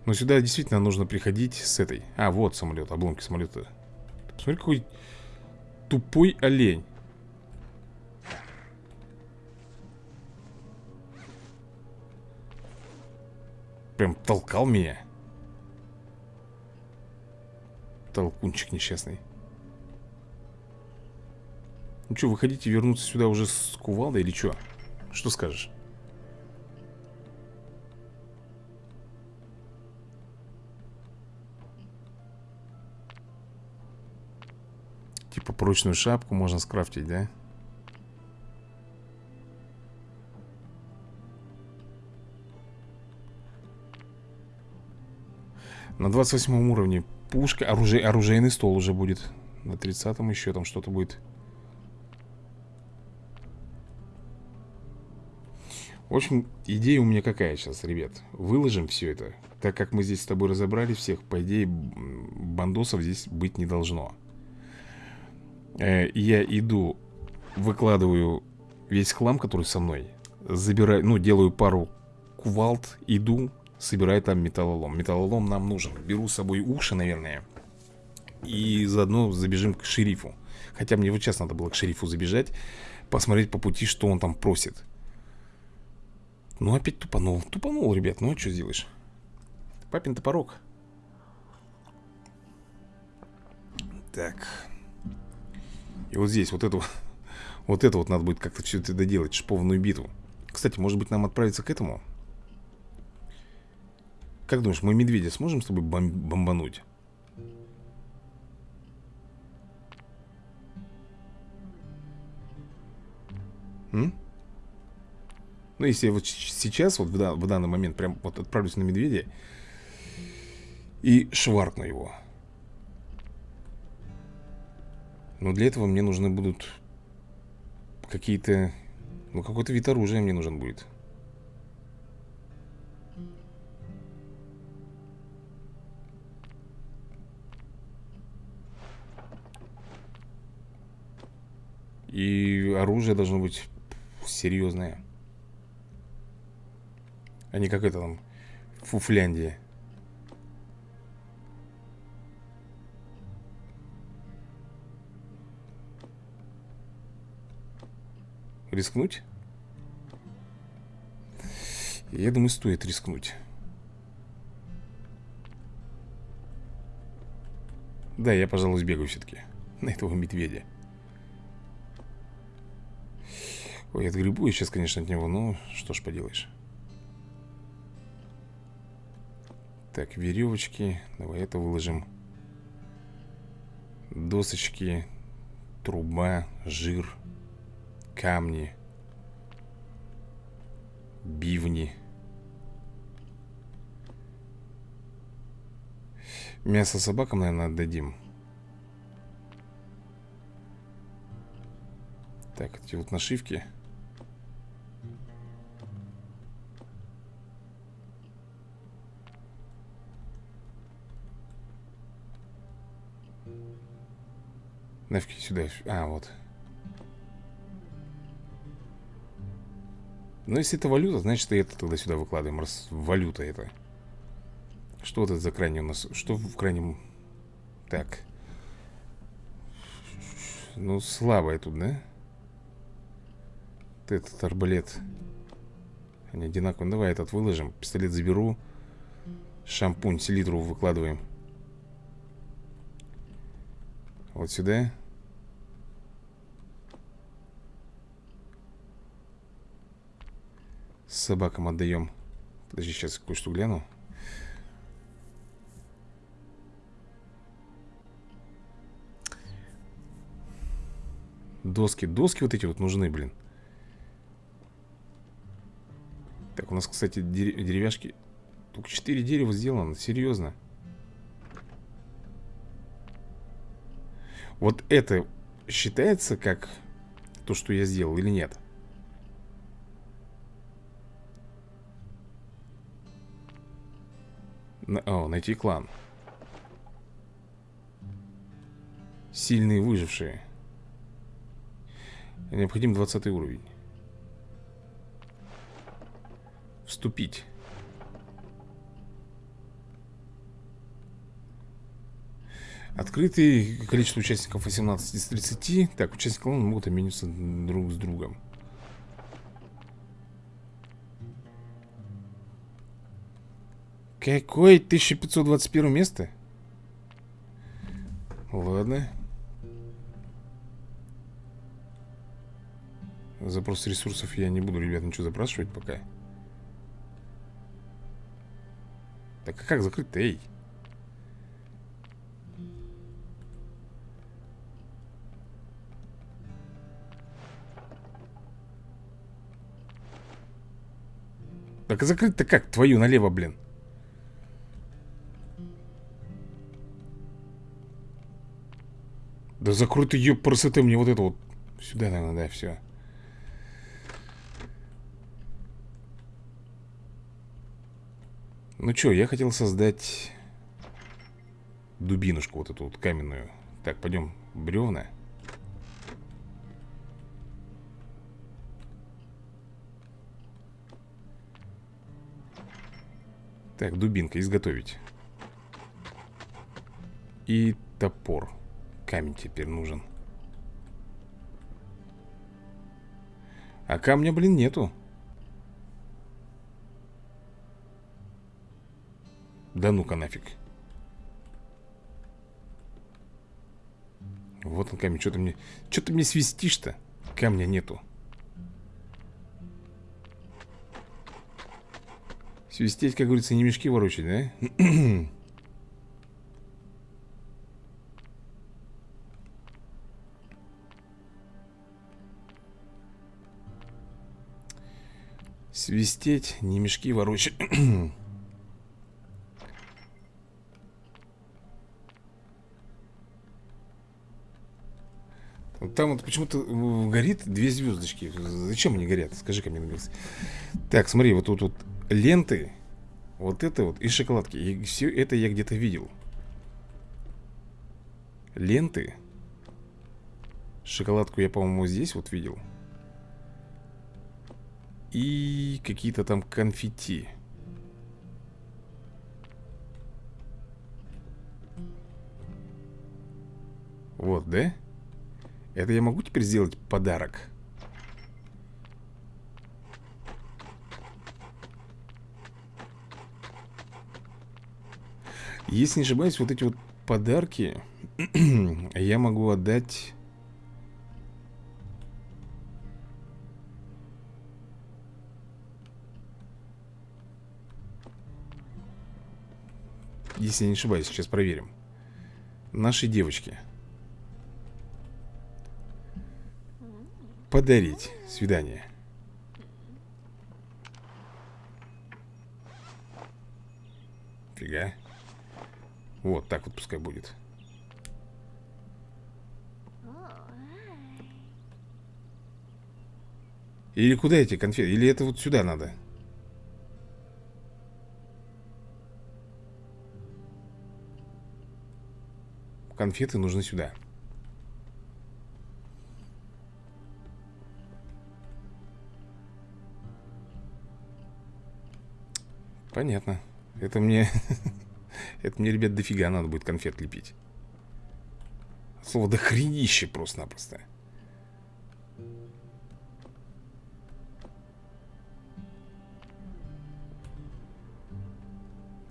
Но сюда действительно нужно приходить с этой. А, вот самолет, обломки самолета. Посмотри, какой тупой олень Прям толкал меня Толкунчик несчастный Ну что, выходите вернуться сюда уже с кувалдой или что? Что скажешь? Типа прочную шапку можно скрафтить, да? На 28 уровне. Пушка, оружие, оружейный стол уже будет. На 30 еще там что-то будет. В общем, идея у меня какая сейчас, ребят? Выложим все это. Так как мы здесь с тобой разобрали всех По идее, бандосов здесь быть не должно. Э, Я иду Выкладываю весь хлам, который со мной. Забираю, ну, делаю пару кувалд Иду, собирай там металлолом. Металлолом нам нужен. Беру с собой уши, наверное И заодно забежим к шерифу. Хотя мне вот сейчас надо было к шерифу забежать Посмотреть по пути, что он там просит. Ну опять тупанул. Тупанул, ребят, ну а что сделаешь? Папин топорок. Так. И вот здесь вот это Вот это вот надо будет как-то все это доделать Шпованную битву. Кстати, может быть нам отправиться к этому как думаешь, мы медведя сможем с тобой бом бомбануть? М? Ну, если я вот сейчас, вот в, дан в данный момент, прям вот отправлюсь на медведя и шваркну его. Но для этого мне нужны будут какие-то... Ну, какой-то вид оружия мне нужен будет. И оружие должно быть серьезное. А не как это там Фуфляндия. Рискнуть? Я думаю, стоит рискнуть. Да, я, пожалуй, сбегаю все-таки на этого медведя. Ой, я отгребу сейчас, конечно, от него, но что ж поделаешь. Так, веревочки. Давай это выложим. Досочки, труба, жир, камни, бивни. Мясо собакам, наверное, отдадим. Так, эти вот нашивки. Нафиг сюда. А, вот. Ну, если это валюта, значит, и это тогда сюда выкладываем, раз валюта это. Что вот это за крайний у нас? Что в крайнем... Так. Ну, слабое тут, да? Вот этот арбалет. Они одинаковые. Ну, давай этот выложим. Пистолет заберу. Шампунь, селитру выкладываем. Вот сюда. Собакам отдаем. Подожди, сейчас кое-что гляну. Доски. Доски вот эти вот нужны, блин. Так, у нас, кстати, деревяшки... Только 4 дерева сделано. Серьезно. Вот это считается как то, что я сделал или нет? О, найти клан. Сильные выжившие. Необходим 20 уровень. Вступить Открытый количество участников 18 из 30 Так, участники клана могут обмениваться друг с другом Какое 1521 место? Ладно Запрос ресурсов я не буду, ребят, ничего запрашивать пока Так а как закрыть-то, эй? Так закрыть-то как? Твою налево, блин? Да закрой ты, ее красоты, мне вот это вот Сюда, наверное, да, все Ну что, я хотел создать Дубинушку вот эту вот каменную. Так, пойдем бревна Так, дубинка, изготовить. И топор. Камень теперь нужен. А камня, блин, нету. Да ну-ка нафиг. Вот он камень, что ты мне Что ты мне свистишь-то? Камня нету Свистеть, как говорится, не мешки ворочать, да? Свистеть, не мешки ворочать Там вот почему-то горит две звездочки Зачем они горят? Скажи-ка мне Так, смотри, вот тут вот ленты Вот это вот и шоколадки. И все это я где-то видел. Ленты. Шоколадку я, по-моему, здесь вот видел. И какие-то там конфетти. Вот, да? Это я могу теперь сделать подарок? Если не ошибаюсь, вот эти вот подарки я могу отдать... Если не ошибаюсь, сейчас проверим. Нашей девочке. Подарить свидание. Фига. Вот, так вот пускай будет. Или куда эти конфеты? Или это вот сюда надо? Конфеты нужны сюда. Понятно. Это мне... Это мне, ребят, дофига надо будет конфет лепить. Слово дохренище просто-напросто.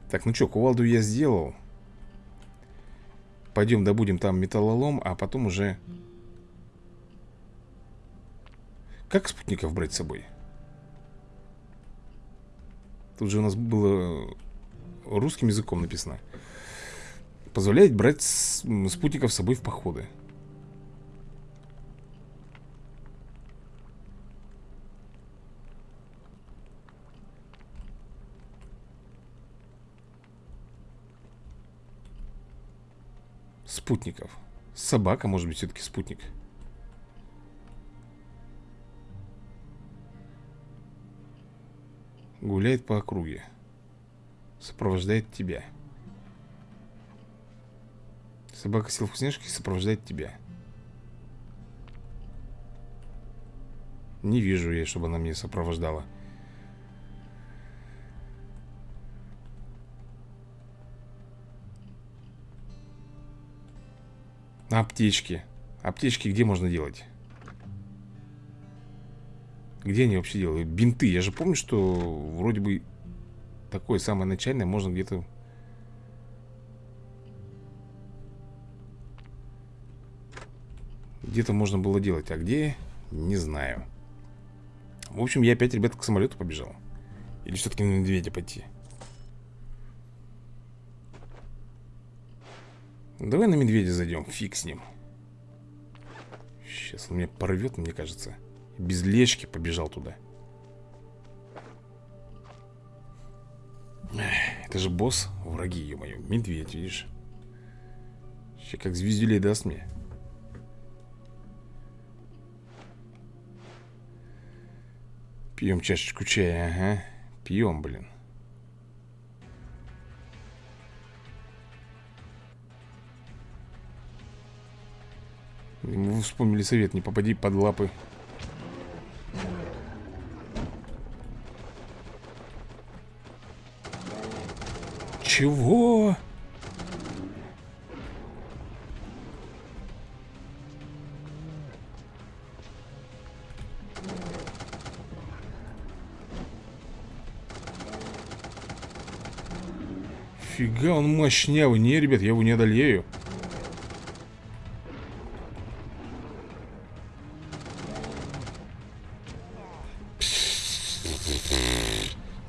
Так, ну что, кувалду я сделал. Пойдем добудем там металлолом, а потом уже... Как спутников брать с собой? Тут же у нас было русским языком написано. Позволяет брать спутников с собой в походы. Спутников. Собака, может быть, все-таки спутник. Гуляет по округе. Сопровождает тебя. Собака сел вкусняшки сопровождает тебя. Не вижу я, чтобы она меня сопровождала. Аптечки? Аптечки где можно делать? Где они вообще делают? Бинты, я же помню, что вроде бы Такое самое начальное можно где-то Где-то можно было делать А где? Не знаю. В общем, я опять, ребята, к самолету побежал. Или все-таки на медведя пойти? Давай на медведя зайдем, фиг с ним. Сейчас он меня порвет, мне кажется. Без лечки побежал туда Это же босс, враги, ё-моё Медведь, видишь? Сейчас как звездюлей даст мне. Пьем чашечку чая, ага. Пьем, блин. Мы вспомнили совет, не попади под лапы Чего? Фига, он мощнявый. Не, ребят, я его не одолею.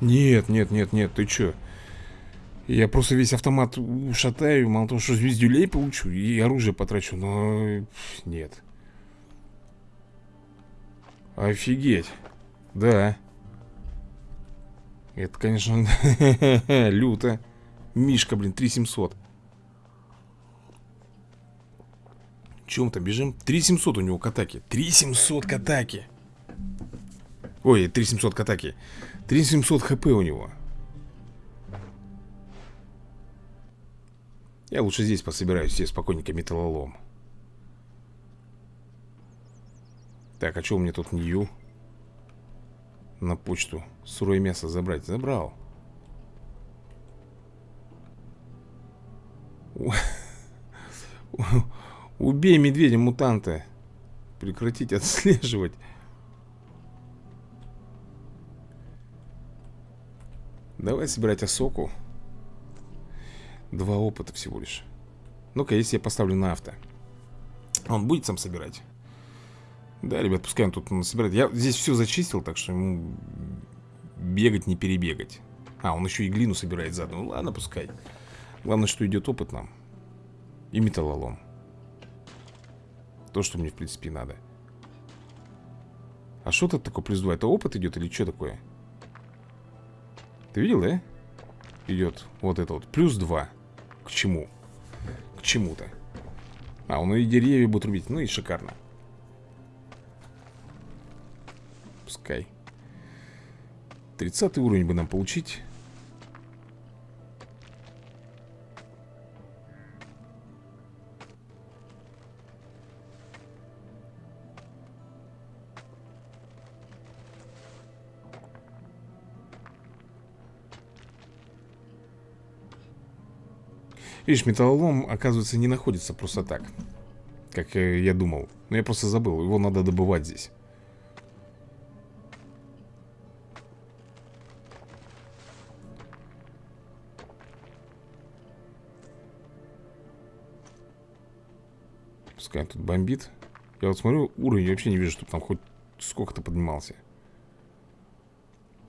Нет, нет, нет, нет, ты чё? Я просто весь автомат шатаю, мало того, что звездюлей получу и оружие потрачу, но нет. Офигеть. Да. Это, конечно, люто. Мишка, блин, 3700. Чем то бежим? 3700 у него к атаке. 3700 к атаке. Ой, 3700 к атаке. 3700 хп у него Я лучше здесь пособираюсь себе спокойненько металлолом. Так, а что у меня тут нью? На почту? Сырое мясо забрать? Забрал. Убей медведя-мутанта Прекратить отслеживать. Давай собирать осоку Два опыта всего лишь. Ну-ка, если я поставлю на авто. Он будет сам собирать? Да, ребят, пускай он тут собирает. Я здесь все зачистил, так что ему Бегать не перебегать. А, он еще и глину собирает заодно. Ну ладно, пускай. Главное, что идет опыт нам. И металлолом. То, что мне, в принципе, надо. А что тут такое плюс 2? Это опыт идет или что такое? Ты видел, да? Идет вот это вот. Плюс 2 К чему? К чему-то. А, он и деревья будет рубить. Ну и шикарно. Пускай. 30 уровень бы нам получить Видишь, металлолом, оказывается, не находится просто так Как э, я думал. Но я просто забыл, его надо добывать здесь. Пускай тут бомбит. Я вот смотрю, уровень вообще не вижу, чтобы там хоть сколько-то поднимался.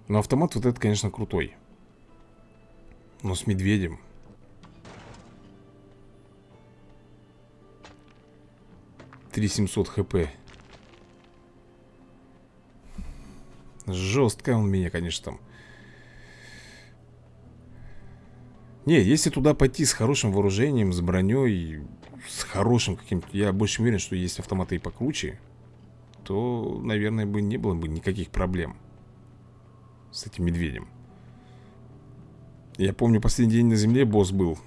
Но автомат вот этот, конечно, крутой. Но с медведем 3700 хп. Жестко он меня, конечно, там. Не, если туда пойти с хорошим вооружением, с броней с хорошим каким-то Я больше уверен, что есть автоматы и покруче То, наверное, бы не было бы никаких проблем С этим медведем. Я помню, последний день на земле босс был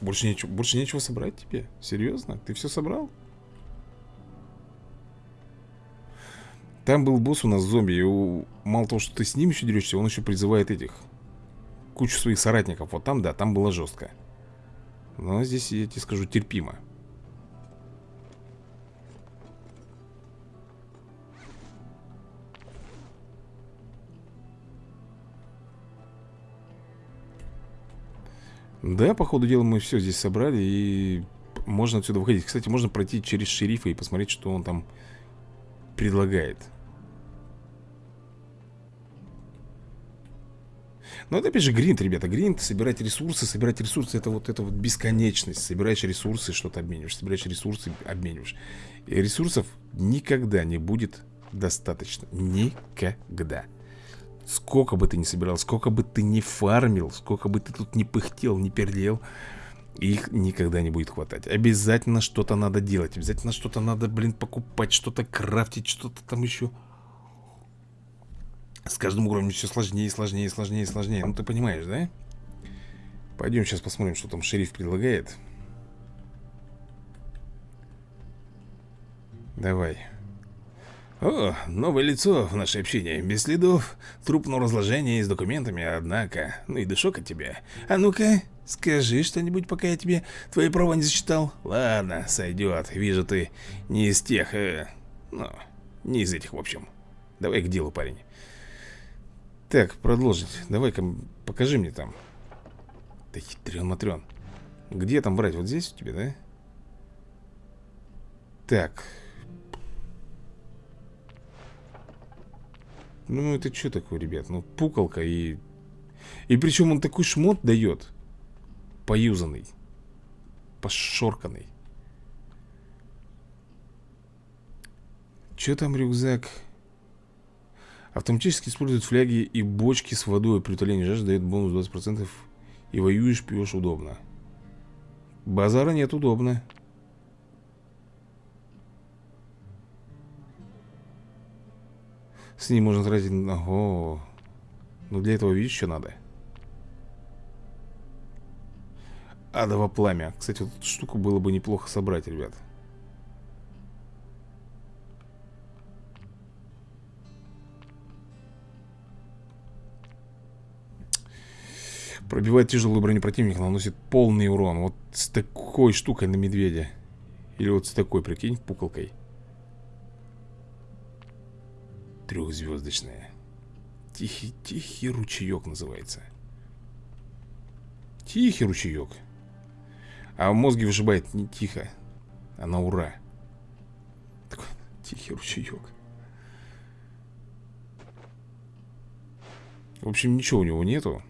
больше нечего, больше нечего собрать тебе? Серьезно? Ты все собрал? Там был босс у нас зомби И у... мало того, что ты с ним еще дерешься Он еще призывает этих Кучу своих соратников Вот там, да, там было жестко Но здесь, я тебе скажу, терпимо Да, по ходу дела мы все здесь собрали И можно отсюда выходить Кстати, можно пройти через шерифа и посмотреть, что он там предлагает Но это опять же гринд, ребята, гринд, собирать ресурсы, собирать ресурсы это вот это вот бесконечность. Собираешь ресурсы, что-то обмениваешь, собираешь ресурсы, обмениваешь. И ресурсов никогда не будет достаточно. Никогда. Сколько бы ты ни собирал, сколько бы ты ни фармил, сколько бы ты тут не пыхтел, не пердел, их никогда не будет хватать. Обязательно что-то надо делать, обязательно что-то надо, блин, покупать, что-то крафтить, что-то там еще. С каждым уровнем все сложнее, сложнее, сложнее, сложнее. Ну, ты понимаешь, да? Пойдем сейчас посмотрим, что там шериф предлагает. Давай. О, новое лицо в наше общение. Без следов трупного разложения и с документами, однако. Ну и дышок от тебя. А ну-ка, скажи что-нибудь, пока я тебе твои права не зачитал. Ладно, сойдет. Вижу, ты не из тех... Э, ну, не из этих, в общем. Давай к делу, парень. Так, продолжить. Давай-ка покажи мне там. Да хитрен матрен. Где там брать? Вот здесь у тебя, да? Так. Ну, это что такое, ребят? Ну, пукалка и... И причем он такой шмот дает. Поюзанный. Пошорканный. Что там рюкзак? Автоматически используют фляги и бочки с водой При утолении жажды дает бонус 20% И воюешь, пьешь удобно Базара нет, удобно С ним можно тратить... Ого. Ну для этого видишь, что надо? Адово пламя. Кстати, вот эту штуку было бы неплохо собрать, ребят. Пробивает тяжелую броню противника, наносит полный урон. Вот с такой штукой на медведя. Или вот с такой, прикинь, пуколкой Трехзвездочная Тихий, тихий ручеек называется. Тихий ручеек А в мозге вышибает не тихо А на ура. Такой тихий ручеек В общем, ничего у него нету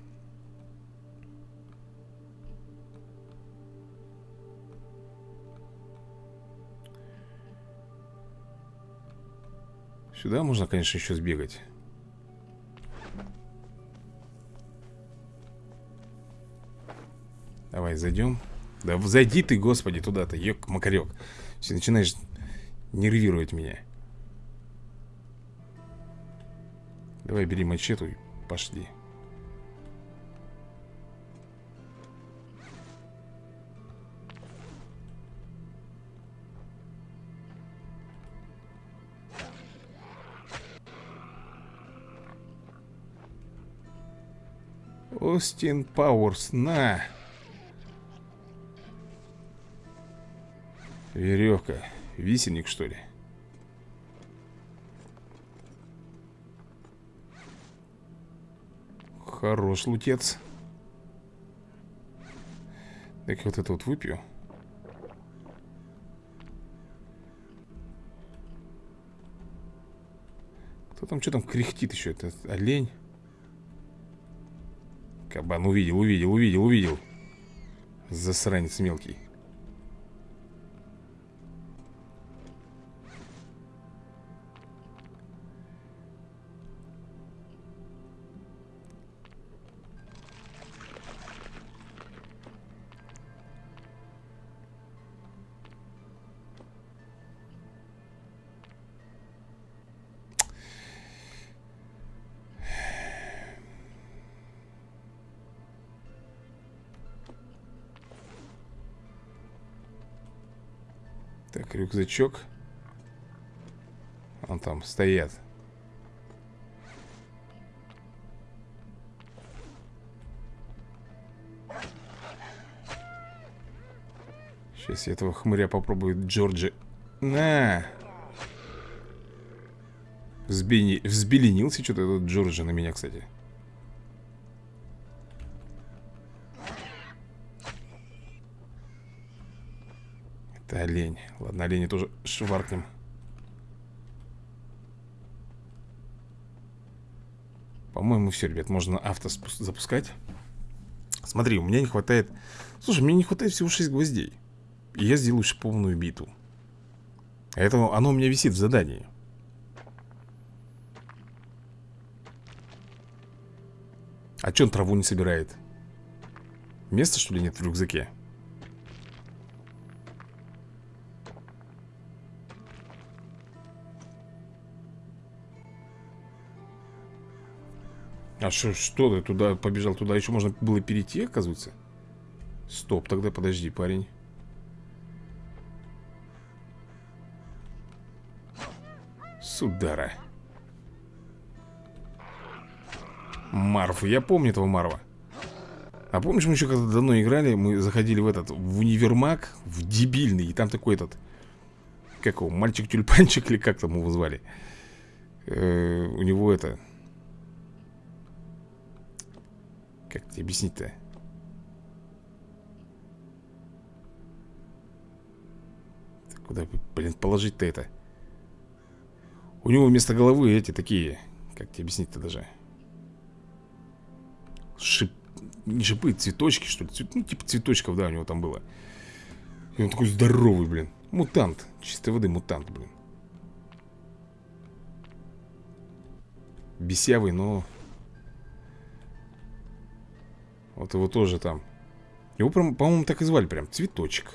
Сюда можно, конечно, еще сбегать. Давай, зайдем Да зайди ты, господи, туда-то, ёк-макарёк Все, начинаешь нервировать меня. Давай, бери мачету и пошли Остин Пауэрс, на! Веревка. Висельник, что ли? Хорош лутец. Так вот это вот выпью. Кто там, что там кряхтит еще? Это олень? Кабан увидел, увидел, увидел, увидел. Засранец мелкий рюкзачок. Он там стоят. Сейчас я этого хмыря попробую Джорджи. На! Взбени... Взбеленился что-то этот Джорджи на меня, кстати Ладно, олени тоже шваркнем По-моему, все, ребят, можно авто запускать Смотри, у меня не хватает Слушай, мне не хватает всего 6 гвоздей И я сделаю шиповную биту Поэтому оно у меня висит в задании А че он траву не собирает? Места, что ли, нет в рюкзаке? А что, что ты туда побежал? Туда еще можно было перейти, оказывается? Стоп, тогда подожди, парень. Судара. Марв, я помню этого Марва. А помнишь, мы еще когда давно играли Мы заходили в этот, в универмаг В дебильный, и там такой этот Как его, мальчик-тюльпанчик Или как там его звали? Э -э У него это Как тебе объяснить-то? Куда, блин, положить-то это? У него вместо головы эти такие Как тебе объяснить-то даже? Шип... Не шипы, цветочки, что ли? Цвет... Ну, типа цветочков, да, у него там было И он такой здоровый, блин Мутант, чистой воды мутант, блин Бесявый, но вот его тоже там. Его, по-моему, так и звали прям. Цветочек.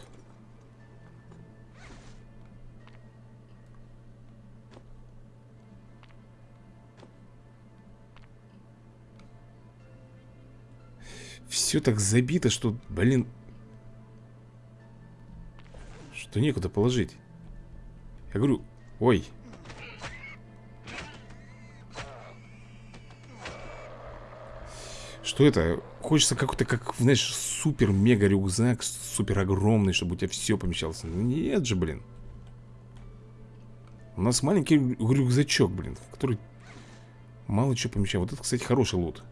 Все так забито, что, блин. Что некуда положить. Я говорю, ой. Что это? Хочется какой-то, как, знаешь, супер-мега рюкзак Супер огромный, чтобы у тебя все помещалось. Ну, Нет же, блин. У нас маленький рюкзачок, блин Который мало чего помещает. Вот это, кстати, хороший лут.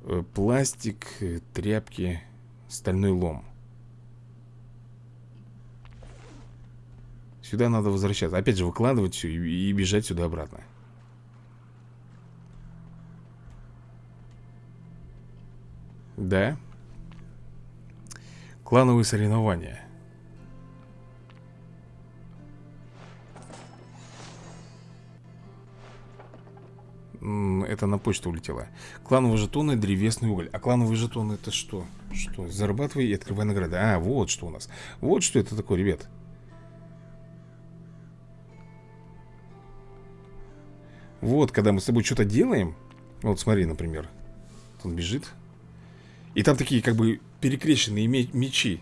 Э, Пластик, э, тряпки, стальной лом. Сюда надо возвращаться. Опять же выкладывать все и, и бежать сюда обратно Да. Клановые соревнования. Это на почту улетело Клановые жетоны, древесный уголь А клановые жетоны это что? Что? Зарабатывай и открывай награды А, вот что у нас Вот что это такое, ребят Вот, когда мы с тобой что-то делаем Вот смотри, например Он бежит и там такие как бы перекрещенные мечи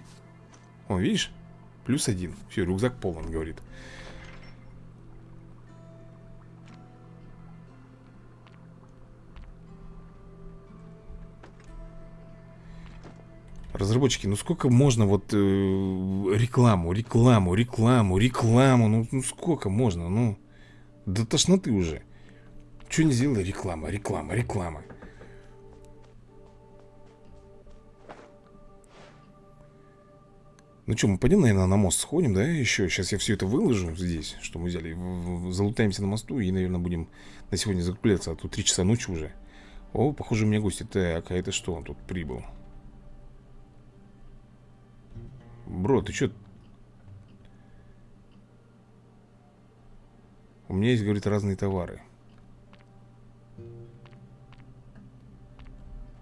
О, видишь? Плюс один. Все, рюкзак полон, говорит. Разработчики, ну сколько можно вот э, рекламу, рекламу, рекламу, рекламу? Ну, ну сколько можно, ну До тошноты уже. Что не сделали? Реклама, реклама, реклама Ну что, мы пойдем, наверное, на мост сходим, да, еще Сейчас я все это выложу здесь, что мы взяли Залутаемся на мосту и, наверное, будем на сегодня закупляться А тут 3 часа ночи уже. О, похоже, у меня гости. Так, а это что он тут прибыл? Бро, ты что? У меня есть, говорит, разные товары.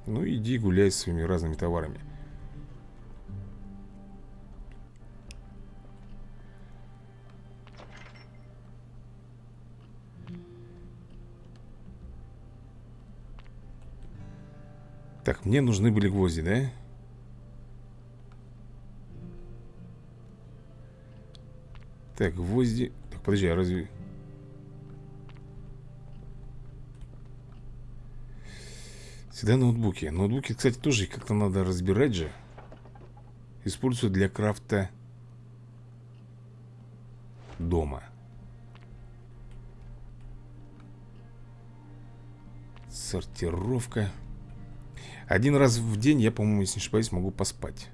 Ну иди гуляй с своими разными товарами Так, мне нужны были гвозди, да? Так, гвозди... Так, подожди, а разве... Всегда ноутбуки. Ноутбуки, кстати, тоже как-то надо разбирать же. Использую для крафта дома. Сортировка. Один раз в день я, по-моему, если не ошибаюсь, могу поспать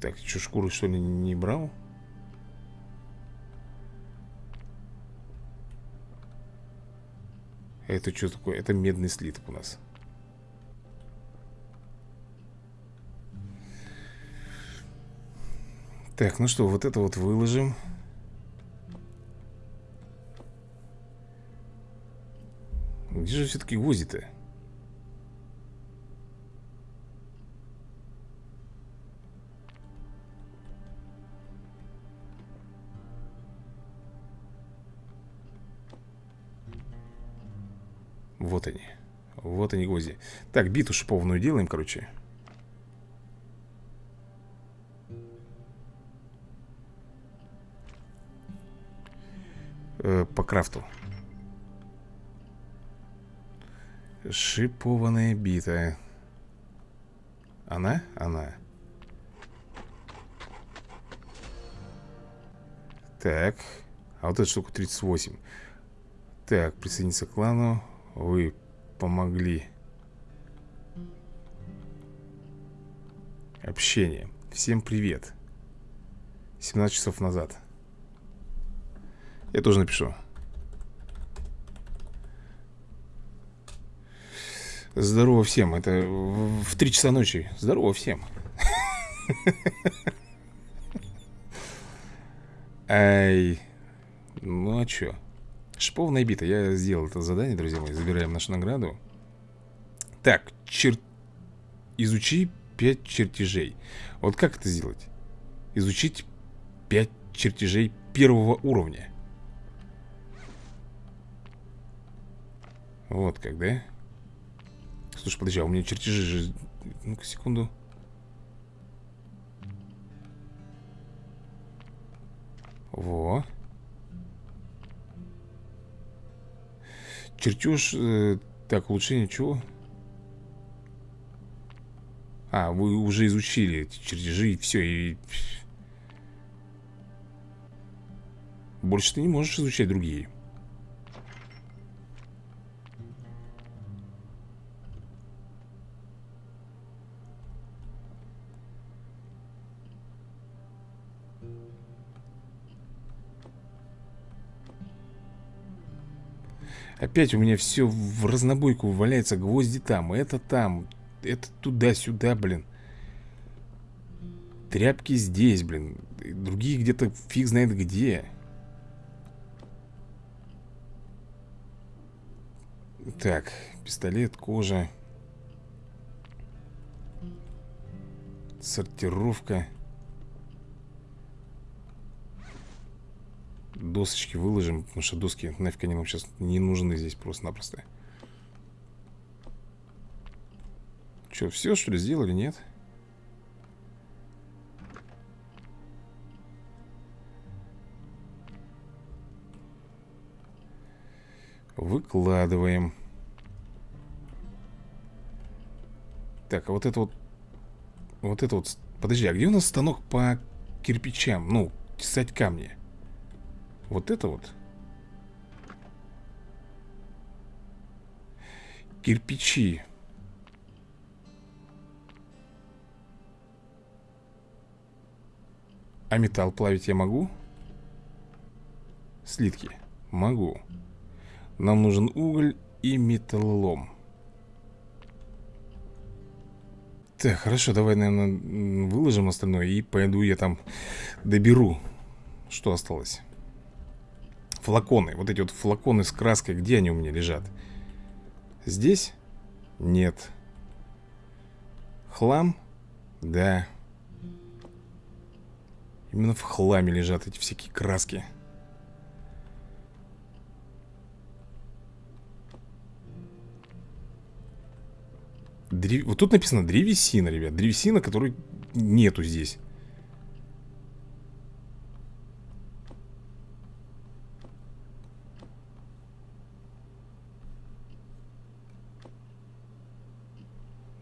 Так, что, шкуры что ли не брал? Это что такое? Это медный слиток у нас Так, ну что, вот это вот выложим. Где же все-таки гвозди-то? Вот они. Вот они гвозди. Так, биту шипованную делаем, короче По крафту Шипованная бита Она? Она Так А вот эта штука 38 Так, присоединиться к клану вы помогли. Общение. Всем привет. 17 часов назад. Я тоже напишу. Здорово всем. Это в 3 часа ночи. Здорово всем. Ай. Ну а чё? Шиповная бита. Я сделал это задание, друзья мои. Забираем нашу награду. Так, чер... изучи 5 чертежей. Вот как это сделать? Изучить 5 чертежей первого уровня. Вот как, да? Слушай, подожди, а у меня чертежи же... Ну-ка, секунду. Во. Чертеж, э, так, улучшение чего? А, вы уже изучили эти чертежи и все, и... Больше ты не можешь изучать другие. Опять у меня все в разнобойку валяется Гвозди там, это там Это туда-сюда, блин. Тряпки здесь, блин Другие где-то фиг знает где. Так, пистолет, кожа. Сортировка Досочки выложим, потому что доски нафиг они нам сейчас не нужны здесь просто-напросто. Что, все что ли сделали, нет? Выкладываем. Так, а вот это вот... Вот это вот... Подожди, а где у нас станок по кирпичам? Ну, тесать камни. Вот это вот. Кирпичи. А металл плавить я могу? Слитки. Могу. Нам нужен уголь и металлолом. Так, хорошо, давай, наверное, выложим остальное И пойду я там доберу Что осталось Флаконы, вот эти вот флаконы с краской Где они у меня лежат? Здесь? Нет Хлам? Да Именно в хламе лежат эти всякие краски древ... Вот тут написано древесина, ребят Древесина, которой нету здесь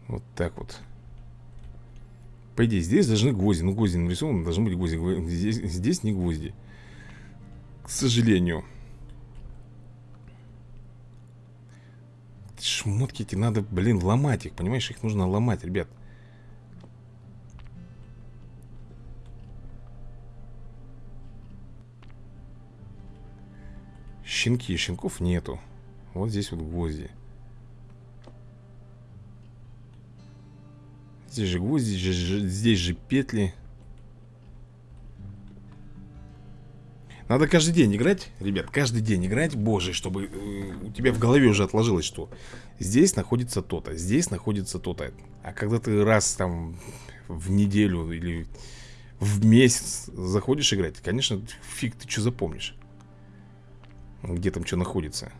Вот так вот. По идее, здесь должны гвозди. Ну, гвозди нарисованы, должны быть гвозди. Здесь, здесь не гвозди. К сожалению. Шмотки эти надо, блин, ломать их. Понимаешь, их нужно ломать, ребят. Щенки, щенков нету. Вот здесь вот гвозди Здесь же гвозди, здесь же петли Надо каждый день играть, ребят, каждый день играть, боже, чтобы э, у тебя в голове уже отложилось, что здесь находится то-то, здесь находится то-то. А когда ты раз там в неделю или в месяц заходишь играть, конечно, фиг ты что запомнишь. Где там что находится.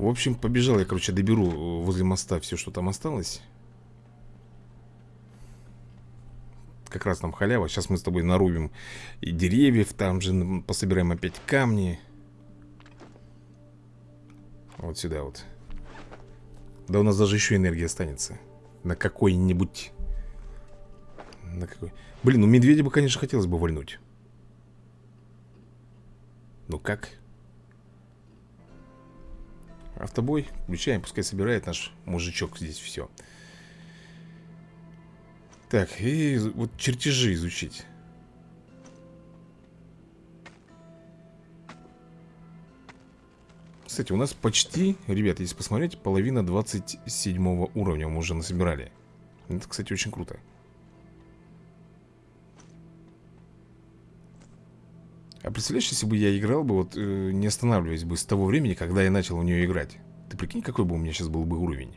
В общем, побежал я, короче, доберу э, возле моста все, что там осталось. Как раз там халява. Сейчас мы с тобой нарубим и деревьев, там же пособираем опять камни. Вот сюда вот. Да у нас даже еще энергия останется. На какой-нибудь... На какой... Блин, ну медведя бы, конечно, хотелось бы вольнуть. Ну как? Автобой включаем, пускай собирает наш мужичок здесь все Так, и вот чертежи изучить. Кстати, у нас почти, ребят, если посмотреть, половина 27 уровня мы уже насобирали. Это, кстати, очень круто А представляешь, если бы я играл бы, вот э, не останавливаясь бы с того времени, когда я начал в нее играть Ты прикинь, какой бы у меня сейчас был бы уровень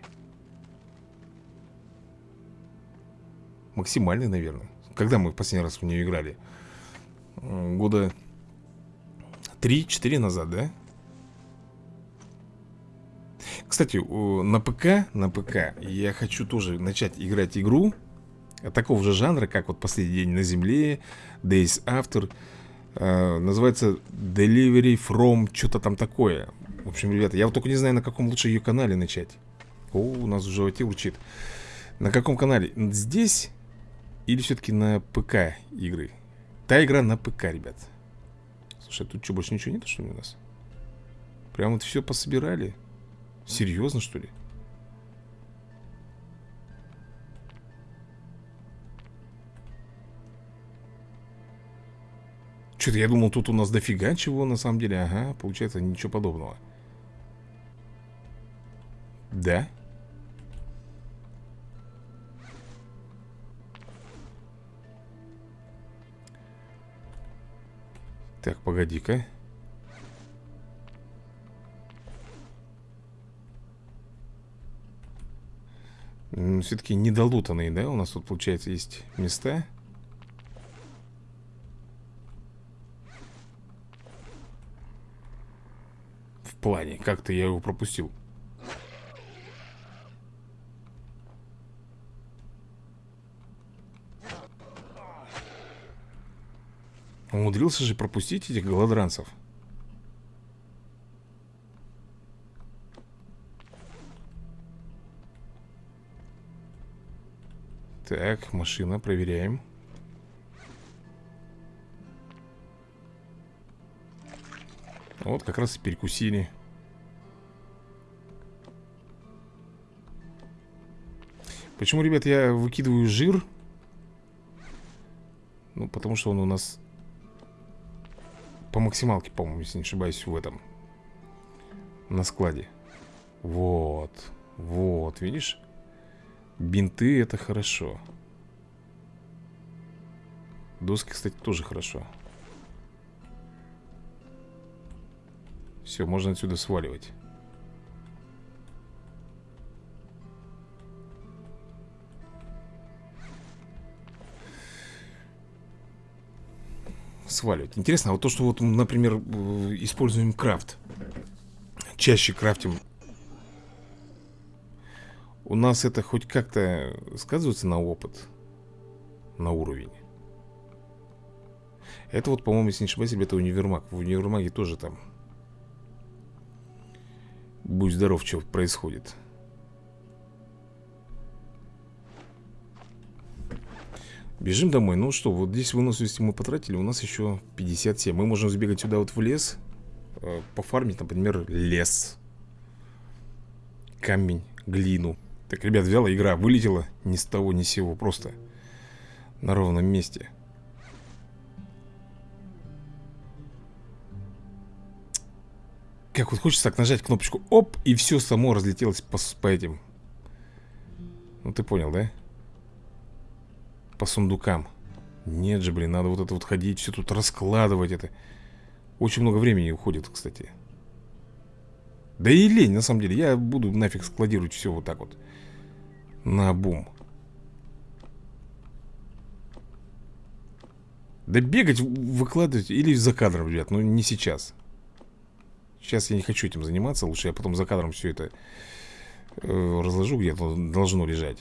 Максимальный, наверное Когда мы в последний раз в нее играли? Года 3-4 назад, да? Кстати, на ПК, на ПК я хочу тоже начать играть игру Такого же жанра, как вот «Последний день на земле», «Days After» э, Называется Delivery from что-то там такое В общем, ребята, я вот только не знаю, на каком лучше ее канале начать О, у нас в животе урчит На каком канале? Здесь или все-таки на ПК игры? Та игра на ПК, ребят Слушай, тут что, больше ничего нет, что ли, у нас? Прям вот все пособирали Серьезно, что ли? Что-то я думал, тут у нас дофига чего на самом деле Ага, получается ничего подобного Да? Так, погоди-ка Все-таки недолутанные, да? У нас тут, получается, есть места плане? Как-то я его пропустил. Умудрился же пропустить этих голодранцев. Так, машина, проверяем. Вот как раз и перекусили Почему, ребят, я выкидываю жир? Ну, потому что он у нас По максималке, по-моему, если не ошибаюсь, в этом На складе Вот Вот, видишь? Бинты это хорошо Доски, кстати, тоже хорошо Все, можно отсюда сваливать. Сваливать. Интересно, а вот то, что вот, например, используем крафт. Чаще крафтим. У нас это хоть как-то сказывается на опыт? На уровень? Это вот, по-моему, если не ошибаюсь, ребята, универмаг. В универмаге тоже там Будь здоров, что происходит Бежим домой. Ну что, вот здесь выносливости мы потратили. У нас еще 57. Мы можем сбегать сюда вот в лес. Э, пофармить, например, лес. Камень, глину. Так, ребят, взяла игра, вылетела ни с того, ни с сего. Просто на ровном месте. Как вот хочется так нажать кнопочку Оп, и все само разлетелось по, по этим. Ну ты понял, да? по сундукам. Нет же, блин, надо вот это вот ходить Все тут раскладывать это. Очень много времени уходит, кстати. Да и лень, на самом деле. Я буду нафиг складировать все вот так вот. На бум. Да бегать, выкладывать Или за кадром, ребят, но не сейчас Сейчас я не хочу этим заниматься Лучше я потом за кадром все это э, Разложу где-то Должно лежать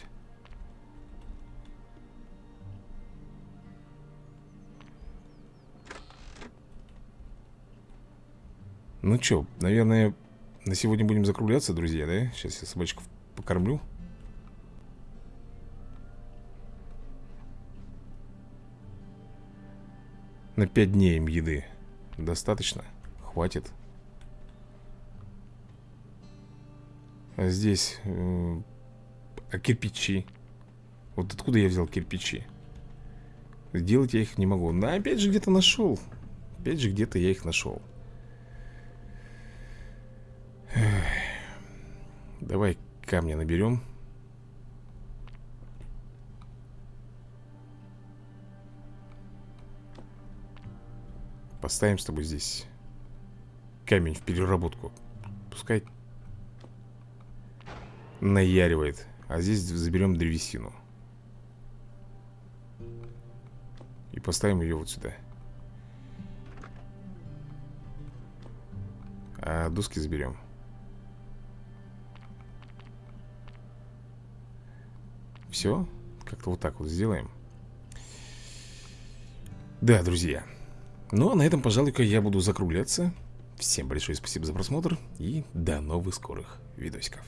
Ну что, наверное, на сегодня будем закругляться, друзья, да? Сейчас я собачку покормлю. На 5 дней им еды. Достаточно? Хватит. Здесь... А кирпичи? Вот откуда я взял кирпичи? Сделать я их не могу. Но опять же где-то нашел. Опять же где-то я их нашел. Давай камня наберем. Поставим с тобой здесь камень в переработку. Пускай наяривает. А здесь заберем древесину. И поставим ее вот сюда. А доски заберем. Все, как-то вот так вот сделаем Да, друзья Ну, а на этом, пожалуй-ка, я буду закругляться Всем большое спасибо за просмотр И до новых скорых видосиков